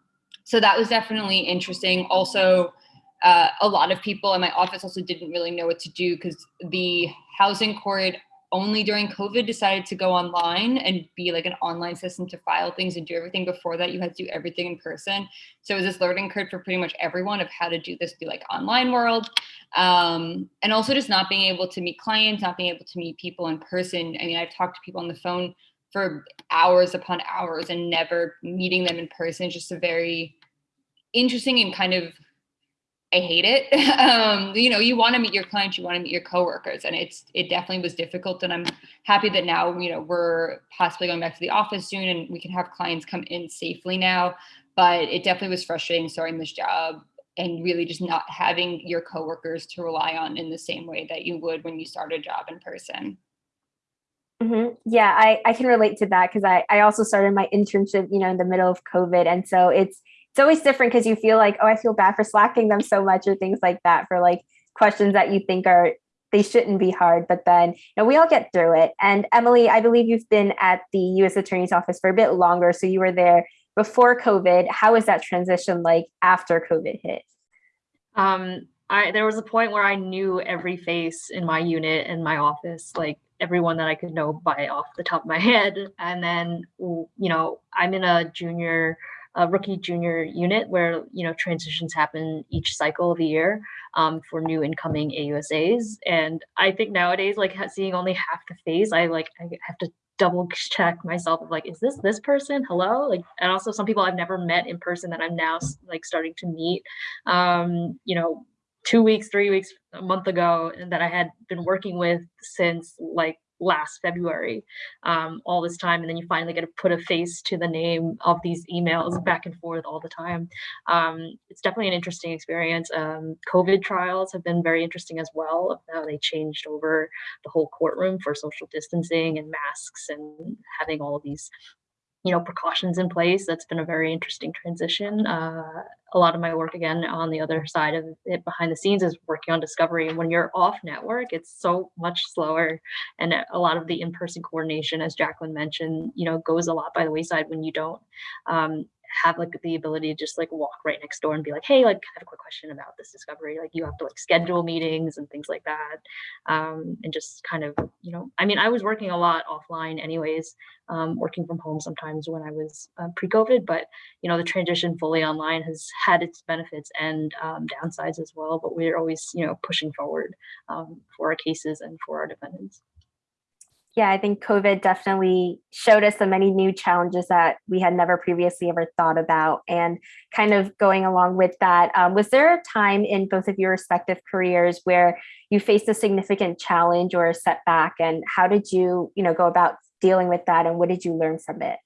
so that was definitely interesting. Also, uh, a lot of people in my office also didn't really know what to do because the housing court only during COVID decided to go online and be like an online system to file things and do everything. Before that, you had to do everything in person. So it was this learning curve for pretty much everyone of how to do this through like online world. Um, and also just not being able to meet clients, not being able to meet people in person. I mean, I've talked to people on the phone for hours upon hours and never meeting them in person. Just a very interesting and kind of I hate it. um, you know, you want to meet your clients, you want to meet your coworkers, and it's it definitely was difficult. And I'm happy that now you know we're possibly going back to the office soon, and we can have clients come in safely now. But it definitely was frustrating starting this job and really just not having your coworkers to rely on in the same way that you would when you start a job in person.
Mm-hmm. Yeah, I, I can relate to that because I, I also started my internship, you know, in the middle of COVID. And so it's it's always different because you feel like, oh, I feel bad for slacking them so much or things like that for like questions that you think are they shouldn't be hard, but then you know we all get through it. And Emily, I believe you've been at the U.S. Attorney's Office for a bit longer, so you were there before COVID. How was that transition like after COVID hit?
Um, I there was a point where I knew every face in my unit and my office, like everyone that I could know by off the top of my head. And then you know I'm in a junior a rookie junior unit where you know transitions happen each cycle of the year um, for new incoming AUSAs. And I think nowadays, like seeing only half the face, I like I have to double check myself of like, is this this person? Hello, like, and also some people I've never met in person that I'm now like starting to meet. Um, you know, two weeks, three weeks, a month ago, and that I had been working with since like last February, um, all this time, and then you finally get to put a face to the name of these emails back and forth all the time. Um, it's definitely an interesting experience. Um, COVID trials have been very interesting as well. How they changed over the whole courtroom for social distancing and masks and having all these you know precautions in place. That's been a very interesting transition. Uh, a lot of my work again on the other side of it behind the scenes is working on discovery. And when you're off network it's so much slower. And a lot of the in-person coordination as jacqueline mentioned you know goes a lot by the wayside when you don't. Um, have like the ability to just like walk right next door and be like, hey, like I have a quick question about this discovery. Like you have to like schedule meetings and things like that. Um, and just kind of, you know, I mean, I was working a lot offline anyways, um, working from home sometimes when I was uh, pre-COVID, but you know, the transition fully online has had its benefits and um, downsides as well, but we're always, you know, pushing forward um, for our cases and for our defendants
yeah, I think COVID definitely showed us so many new challenges that we had never previously ever thought about. And kind of going along with that, um, was there a time in both of your respective careers where you faced a significant challenge or a setback? And how did you, you know, go about dealing with that? And what did you learn from it?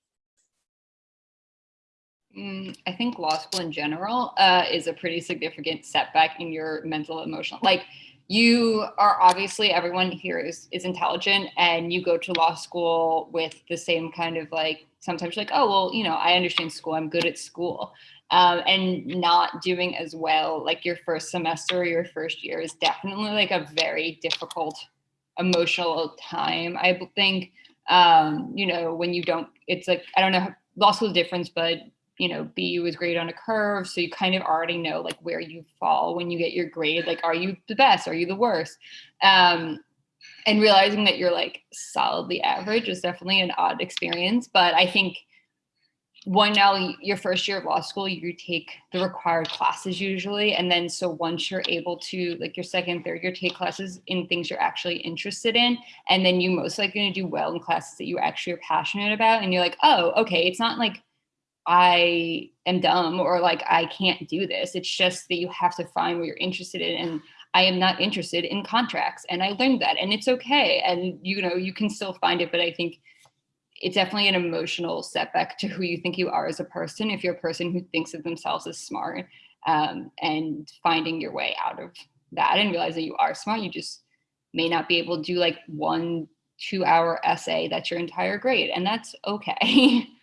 Mm, I think law school in general uh, is a pretty significant setback in your mental emotional. Like you are obviously everyone here is is intelligent and you go to law school with the same kind of like sometimes like oh well you know i understand school i'm good at school. Um, and not doing as well like your first semester or your first year is definitely like a very difficult emotional time i think. Um, you know when you don't it's like i don't know law school is different but you know, BU is graded on a curve. So you kind of already know like where you fall when you get your grade. Like, are you the best? Are you the worst? Um, and realizing that you're like solidly average is definitely an odd experience. But I think one now your first year of law school, you take the required classes usually. And then so once you're able to like your second, third year take classes in things you're actually interested in, and then you most likely gonna do well in classes that you actually are passionate about. And you're like, oh, okay, it's not like I am dumb or like I can't do this. It's just that you have to find what you're interested in. And I am not interested in contracts. And I learned that and it's okay. And you know, you can still find it, but I think it's definitely an emotional setback to who you think you are as a person if you're a person who thinks of themselves as smart um, and finding your way out of that and realize that you are smart you just may not be able to do like one two hour essay that's your entire grade and that's okay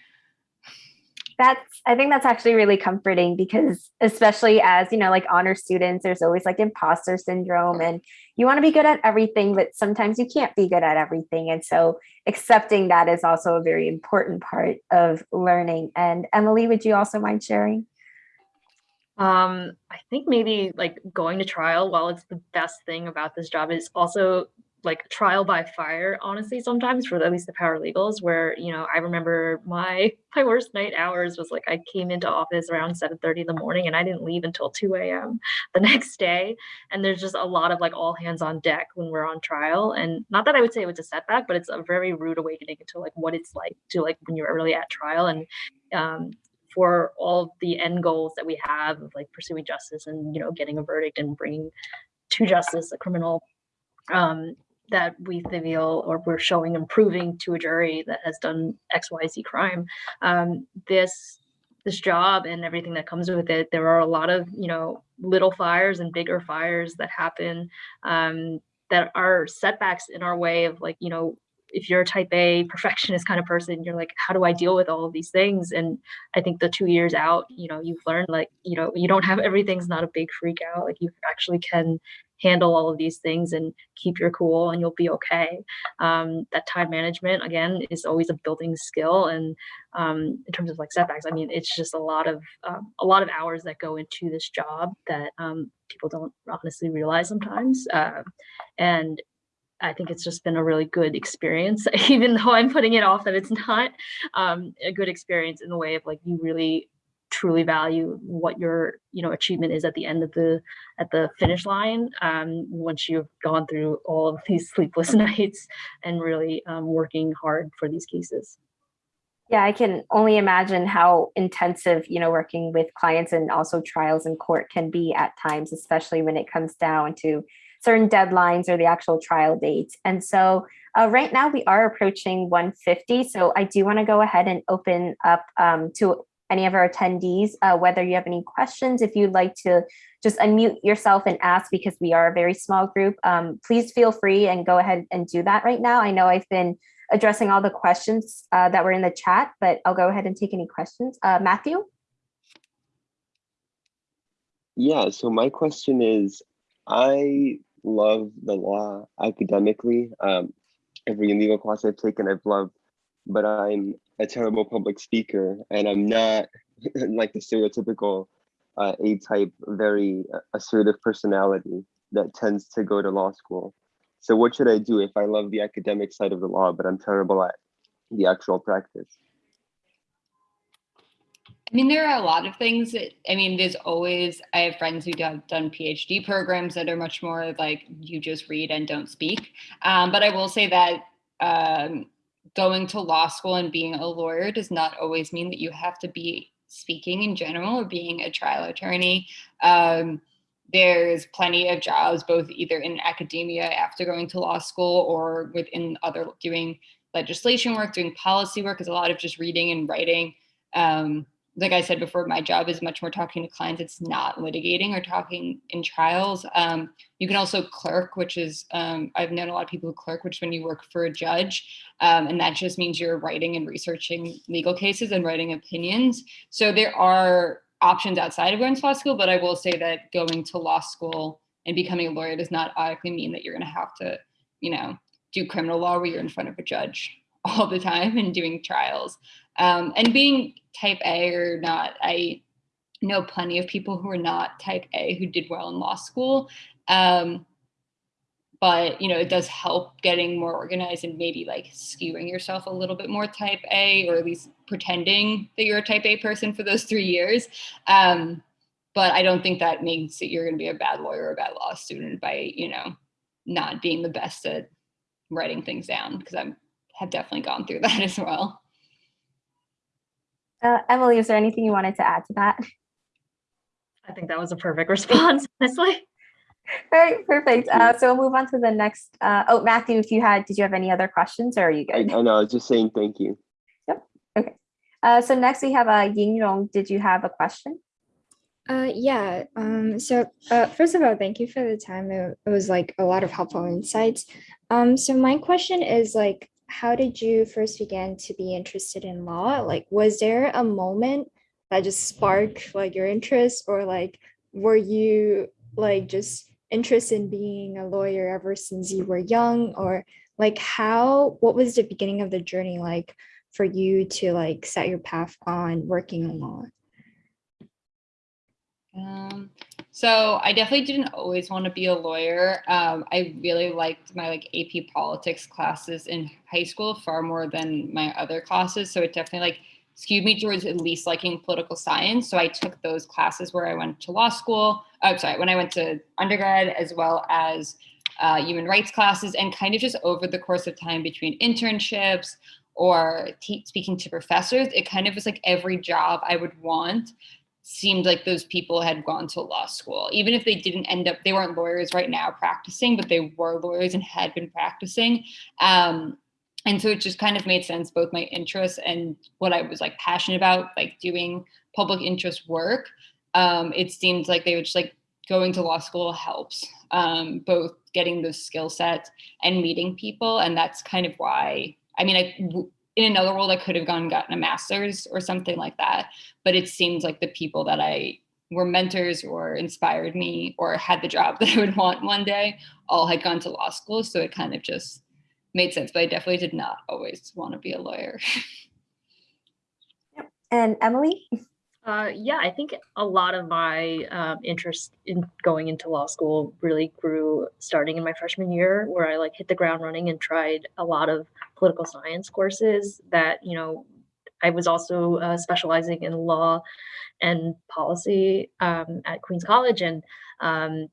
that's i think that's actually really comforting because especially as you know like honor students there's always like imposter syndrome and you want to be good at everything but sometimes you can't be good at everything. And so accepting that is also a very important part of learning. And emily would you also mind sharing?
Um i think maybe like going to trial while it's the best thing about this job is also like trial by fire honestly sometimes for at least the paralegals where you know i remember my my worst night hours was like i came into office around 7 30 in the morning and i didn't leave until 2 a.m the next day. And there's just a lot of like all hands on deck when we're on trial. And not that i would say it was a setback but it's a very rude awakening to like what it's like to like when you're really at trial. And um, for all the end goals that we have of like pursuing justice and you know getting a verdict and bringing to justice a criminal um, that we feel or we're showing and proving to a jury that has done XYZ crime. Um, this this job and everything that comes with it, there are a lot of you know little fires and bigger fires that happen um, that are setbacks in our way of like you know if you're a type A perfectionist kind of person, you're like, how do I deal with all of these things? And I think the two years out, you know, you've learned like, you know, you don't have everything's not a big freak out. Like you actually can handle all of these things and keep your cool and you'll be okay. Um, that time management again is always a building skill. And um, in terms of like setbacks, I mean, it's just a lot of um, a lot of hours that go into this job that um, people don't honestly realize sometimes. Uh, and I think it's just been a really good experience, even though I'm putting it off that it's not um, a good experience in the way of like you really truly value what your you know achievement is at the end of the at the finish line um, once you've gone through all of these sleepless nights and really um, working hard for these cases.
Yeah i can only imagine how intensive you know working with clients and also trials in court can be at times especially when it comes down to certain deadlines or the actual trial dates and so uh, right now we are approaching 150 so i do want to go ahead and open up um, to any of our attendees, uh, whether you have any questions, if you'd like to just unmute yourself and ask because we are a very small group, um, please feel free and go ahead and do that right now. I know I've been addressing all the questions uh, that were in the chat, but I'll go ahead and take any questions. Uh, Matthew?
Yeah, so my question is, I love the law academically. Um, every legal class I've taken, I've loved, but I'm a terrible public speaker and I'm not like the stereotypical uh, A-type, very uh, assertive personality that tends to go to law school. So what should I do if I love the academic side of the law, but I'm terrible at the actual practice?
I mean, there are a lot of things that, I mean, there's always, I have friends who have done PhD programs that are much more like you just read and don't speak. Um, but I will say that um, going to law school and being a lawyer does not always mean that you have to be speaking in general or being a trial attorney. Um, there's plenty of jobs, both either in academia after going to law school or within other doing legislation work, doing policy work is a lot of just reading and writing. Um, like I said before, my job is much more talking to clients. It's not litigating or talking in trials. Um, you can also clerk, which is, um, I've known a lot of people who clerk, which when you work for a judge, um, and that just means you're writing and researching legal cases and writing opinions. So there are options outside of going to law school, but I will say that going to law school and becoming a lawyer does not automatically mean that you're gonna have to, you know, do criminal law where you're in front of a judge all the time and doing trials. Um, and being type A or not, I know plenty of people who are not type A who did well in law school. Um, but you know, it does help getting more organized and maybe like skewing yourself a little bit more type A, or at least pretending that you're a type A person for those three years. Um, but I don't think that means that you're going to be a bad lawyer or a bad law student by you know not being the best at writing things down because I have definitely gone through that as well.
Uh, Emily, is there anything you wanted to add to that?
I think that was a perfect response, honestly.
All right, perfect. Uh, so we'll move on to the next. Uh, oh, Matthew, if you had, did you have any other questions or are you
I,
good?
I know, I was just saying thank you. Yep, okay.
Uh, so next we have uh, Ying Rong. Did you have a question?
Uh, yeah. Um, so uh, first of all, thank you for the time. It, it was like a lot of helpful insights. Um, so my question is like, how did you first begin to be interested in law? Like, was there a moment that just sparked like your interest, or like, were you like just interested in being a lawyer ever since you were young, or like how? What was the beginning of the journey like for you to like set your path on working in law?
Um, so I definitely didn't always want to be a lawyer. Um, I really liked my like AP politics classes in high school far more than my other classes. So it definitely like skewed me towards at least liking political science. So I took those classes where I went to law school. Oh, sorry, when I went to undergrad as well as uh, human rights classes, and kind of just over the course of time between internships or speaking to professors, it kind of was like every job I would want seemed like those people had gone to law school. Even if they didn't end up they weren't lawyers right now practicing but they were lawyers and had been practicing. Um, and so it just kind of made sense both my interests and what i was like passionate about like doing public interest work. Um, it seemed like they were just like going to law school helps um, both getting those skill sets and meeting people and that's kind of why i mean i in another world i could have gone gotten a master's or something like that but it seems like the people that i were mentors or inspired me or had the job that i would want one day all had gone to law school so it kind of just made sense but i definitely did not always want to be a lawyer yep.
And Emily?
Uh, yeah, I think a lot of my um, interest in going into law school really grew starting in my freshman year, where I like hit the ground running and tried a lot of political science courses. That you know, I was also uh, specializing in law and policy um, at Queens College, and um,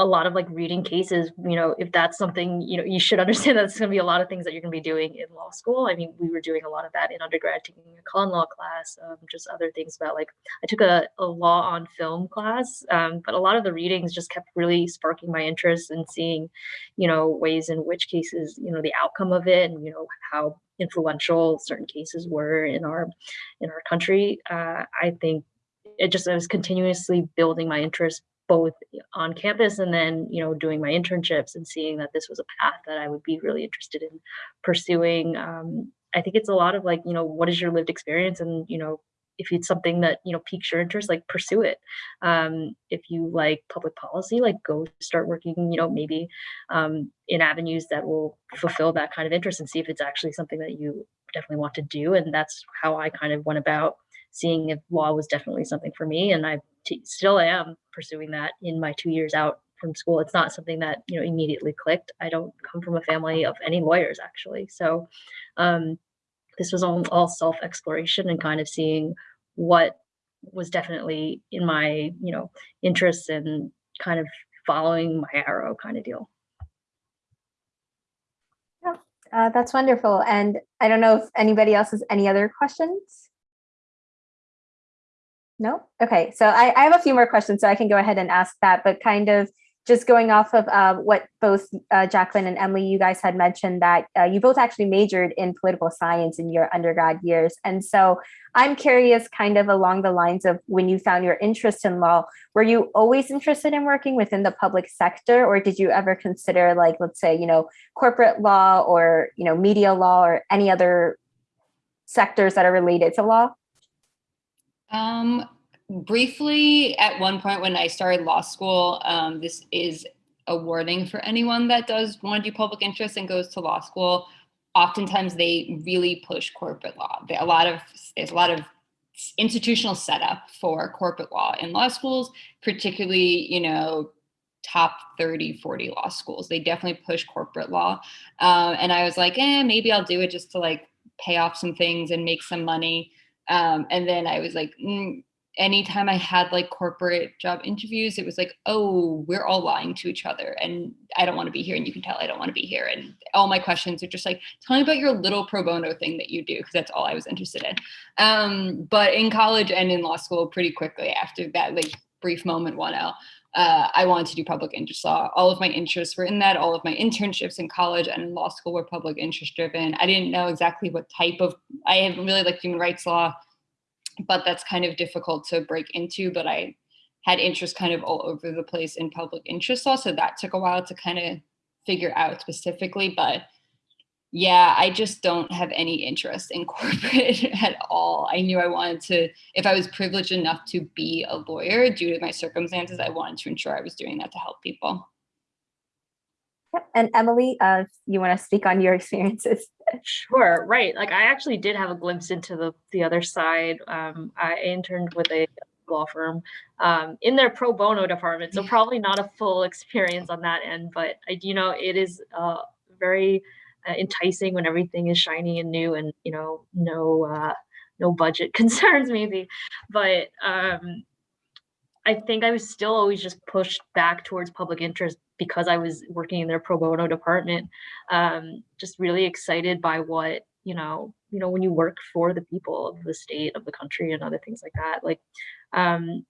a lot of like reading cases you know if that's something you know you should understand that it's going to be a lot of things that you're going to be doing in law school. I mean we were doing a lot of that in undergrad taking a con law class um, just other things about like i took a, a law on film class um, but a lot of the readings just kept really sparking my interest in seeing you know ways in which cases you know the outcome of it and you know how influential certain cases were in our in our country. Uh, i think it just I was continuously building my interest both on campus and then you know doing my internships and seeing that this was a path that i would be really interested in pursuing um, i think it's a lot of like you know what is your lived experience? And you know if it's something that you know piques your interest like pursue it. Um, if you like public policy like go start working you know maybe um, in avenues that will fulfill that kind of interest and see if it's actually something that you definitely want to do. And that's how i kind of went about seeing if law was definitely something for me. And i still I am pursuing that in my two years out from school. It's not something that you know immediately clicked. I don't come from a family of any lawyers actually. So um, this was all, all self exploration and kind of seeing what was definitely in my you know interests and kind of following my arrow kind of deal.
Uh, that's wonderful. And I don't know if anybody else has any other questions. No? Okay, so I, I have a few more questions, so I can go ahead and ask that, but kind of just going off of uh, what both uh, Jacqueline and Emily, you guys had mentioned that uh, you both actually majored in political science in your undergrad years. And so I'm curious kind of along the lines of when you found your interest in law, were you always interested in working within the public sector or did you ever consider like, let's say, you know, corporate law or, you know, media law or any other sectors that are related to law?
Um, briefly, at one point when I started law school, um, this is a warning for anyone that does want to do public interest and goes to law school. oftentimes they really push corporate law. There, a lot of there's a lot of institutional setup for corporate law in law schools, particularly, you know, top 30, 40 law schools. They definitely push corporate law. Um, and I was like, eh, maybe I'll do it just to like pay off some things and make some money. Um, and then I was like, mm, anytime I had like corporate job interviews, it was like, oh, we're all lying to each other and I don't want to be here. And you can tell I don't want to be here. And all my questions are just like, tell me about your little pro bono thing that you do, because that's all I was interested in. Um, but in college and in law school, pretty quickly after that, like brief moment 1L, uh, I wanted to do public interest law. All of my interests were in that. All of my internships in college and law school were public interest driven. I didn't know exactly what type of, I haven't really like human rights law but that's kind of difficult to break into. But I had interest kind of all over the place in public interest law. So that took a while to kind of figure out specifically. But yeah, I just don't have any interest in corporate at all. I knew I wanted to, if I was privileged enough to be a lawyer due to my circumstances, I wanted to ensure I was doing that to help people.
Yep. And Emily, uh, you want to speak on your experiences?
Sure, right. Like I actually did have a glimpse into the the other side. Um, I interned with a law firm um, in their pro bono department, so probably not a full experience on that end. But I, you know, it is uh, very uh, enticing when everything is shiny and new, and you know, no uh, no budget concerns maybe. But um, I think I was still always just pushed back towards public interest because I was working in their pro bono department. Um, just really excited by what you know, you know, when you work for the people of the state of the country and other things like that. Like, um,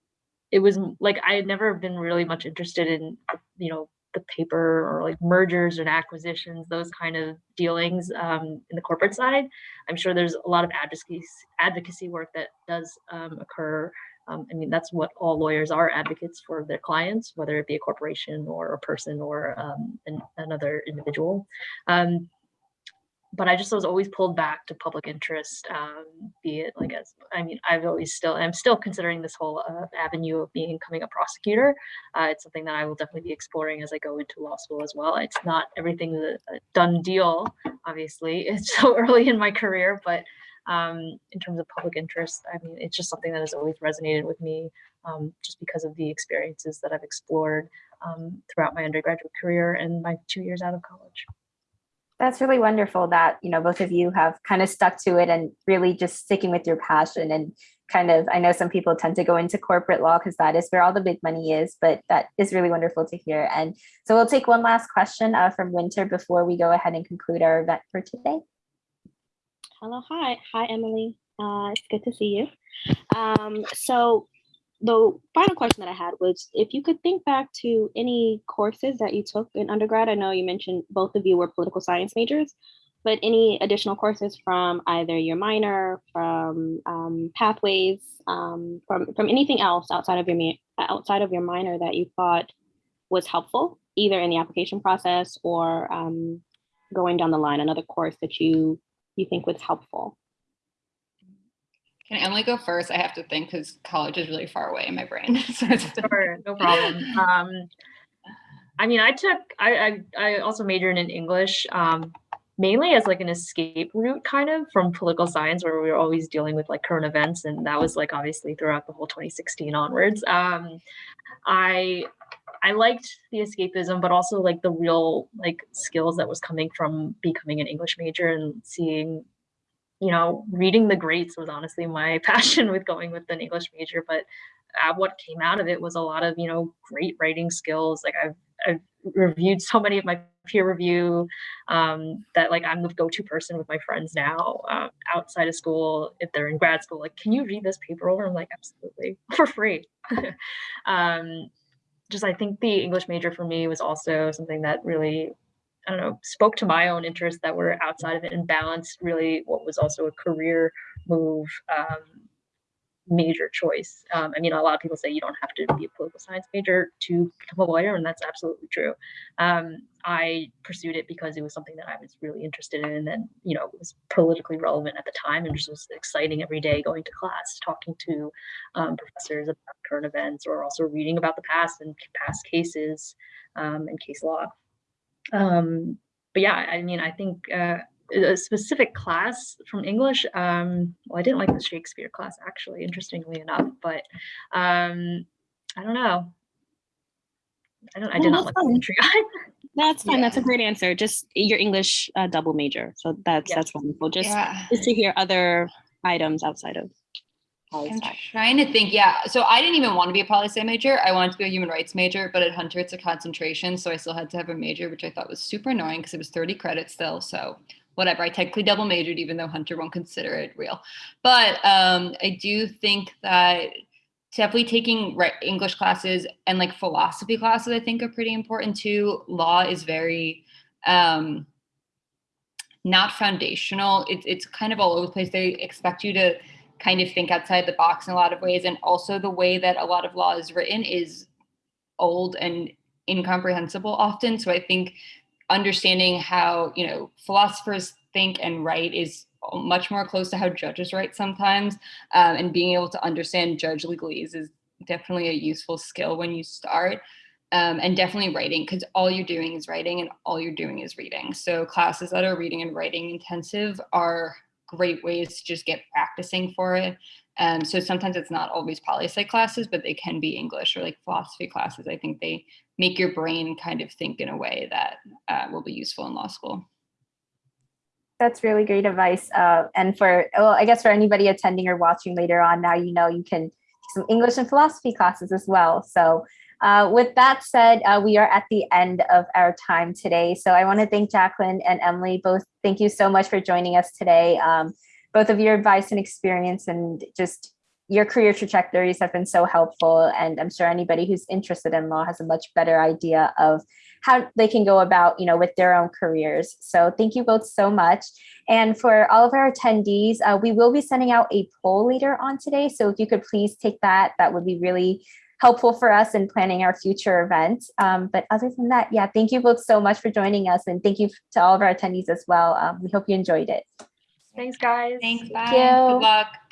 it was like I had never been really much interested in, you know, the paper or like mergers and acquisitions, those kind of dealings um, in the corporate side. I'm sure there's a lot of advocacy advocacy work that does um, occur um, I mean, that's what all lawyers are advocates for their clients, whether it be a corporation or a person or um, an, another individual. Um, but I just was always pulled back to public interest, um, be it like as, I mean, I've always still, I'm still considering this whole uh, avenue of being becoming a prosecutor. Uh, it's something that I will definitely be exploring as I go into law school as well. It's not everything a done deal, obviously. It's so early in my career, but um, in terms of public interest. I mean, it's just something that has always resonated with me um, just because of the experiences that I've explored um, throughout my undergraduate career and my two years out of college.
That's really wonderful that, you know, both of you have kind of stuck to it and really just sticking with your passion and kind of, I know some people tend to go into corporate law because that is where all the big money is, but that is really wonderful to hear. And so we'll take one last question uh, from Winter before we go ahead and conclude our event for today.
Hello, hi, hi, Emily. Uh, it's good to see you. Um, so the final question that I had was if you could think back to any courses that you took in undergrad. I know you mentioned both of you were political science majors, but any additional courses from either your minor, from um, pathways, um, from from anything else outside of your outside of your minor that you thought was helpful, either in the application process or um, going down the line, another course that you you think was helpful?
Can Emily go first? I have to think because college is really far away in my brain. so
sure, no problem. Um, I mean, I took, I, I, I also majored in English, um, mainly as like an escape route kind of from political science where we were always dealing with like current events. And that was like obviously throughout the whole 2016 onwards. Um, I I liked the escapism, but also like the real like skills that was coming from becoming an English major and seeing, you know, reading the greats was honestly my passion with going with an English major. But uh, what came out of it was a lot of you know great writing skills. Like I've I've reviewed so many of my peer review um, that like I'm the go-to person with my friends now uh, outside of school if they're in grad school. Like, can you read this paper over? I'm like, absolutely for free. um, just I think the English major for me was also something that really I don't know spoke to my own interests that were outside of it and balanced really what was also a career move um, major choice. Um, I mean, a lot of people say you don't have to be a political science major to become a lawyer, and that's absolutely true. Um, I pursued it because it was something that I was really interested in, and you know, was politically relevant at the time, and just was exciting every day going to class, talking to um, professors about current events, or also reading about the past and past cases um, and case law. Um, but yeah, I mean, I think. Uh, a specific class from English. Um, well, I didn't like the Shakespeare class actually, interestingly enough, but um, I don't know. I don't. I
No,
did not
that's
like
fine.
poetry.
That's fine. That's a great answer. Just your English uh, double major. So that's
Yeah.
that's wonderful. Just
Yeah.
just to hear other items outside of poli
I'm trying to think. Yeah. So I didn't even want to be a poli sci major. I wanted to be a human rights major, but at Hunter it's a concentration, so I still had to have a major, which I thought was super annoying because it was 30 credits still. So whatever. I technically double majored, even though Hunter won't consider it real. But um, I do think that definitely taking English classes and like philosophy classes, I think are pretty important too. Law is very um, not foundational. It's it's kind of all over the place. They expect you to kind of think outside the box in a lot of ways, and also the way that a lot of law is written is old and incomprehensible often. So I think understanding how you know philosophers think and write is much more close to how judges write sometimes, um, and being able to understand judge legalese is definitely a useful skill when you start um, and definitely writing because all you're doing is writing and all you're doing is reading. So classes that are reading and writing intensive are great ways to just get practicing for it. Um, so sometimes it's not always poli sci classes, but they can be English or like philosophy classes. I think they make your brain kind of think in a way that uh, will be useful in law school.
That's really great advice. Uh, and for, well, I guess for anybody attending or watching later on, now you know you can some English and philosophy classes as well. So uh, with that said, uh, we are at the end of our time today. So I want to thank Jacqueline and Emily both. Thank you so much for joining us today. Um, both of your advice and experience and just your career trajectories have been so helpful. And I'm sure anybody who's interested in law has a much better idea of how they can go about, you know, with their own careers. So thank you both so much. And for all of our attendees, uh, we will be sending out a poll later on today. So if you could please take that, that would be really helpful for us in planning our future events. Um, but other than that, yeah, thank you both so much for joining us. And thank you to all of our attendees as well. Um, we hope you enjoyed it.
Thanks, guys.
Thanks. Bye.
you.
Good luck.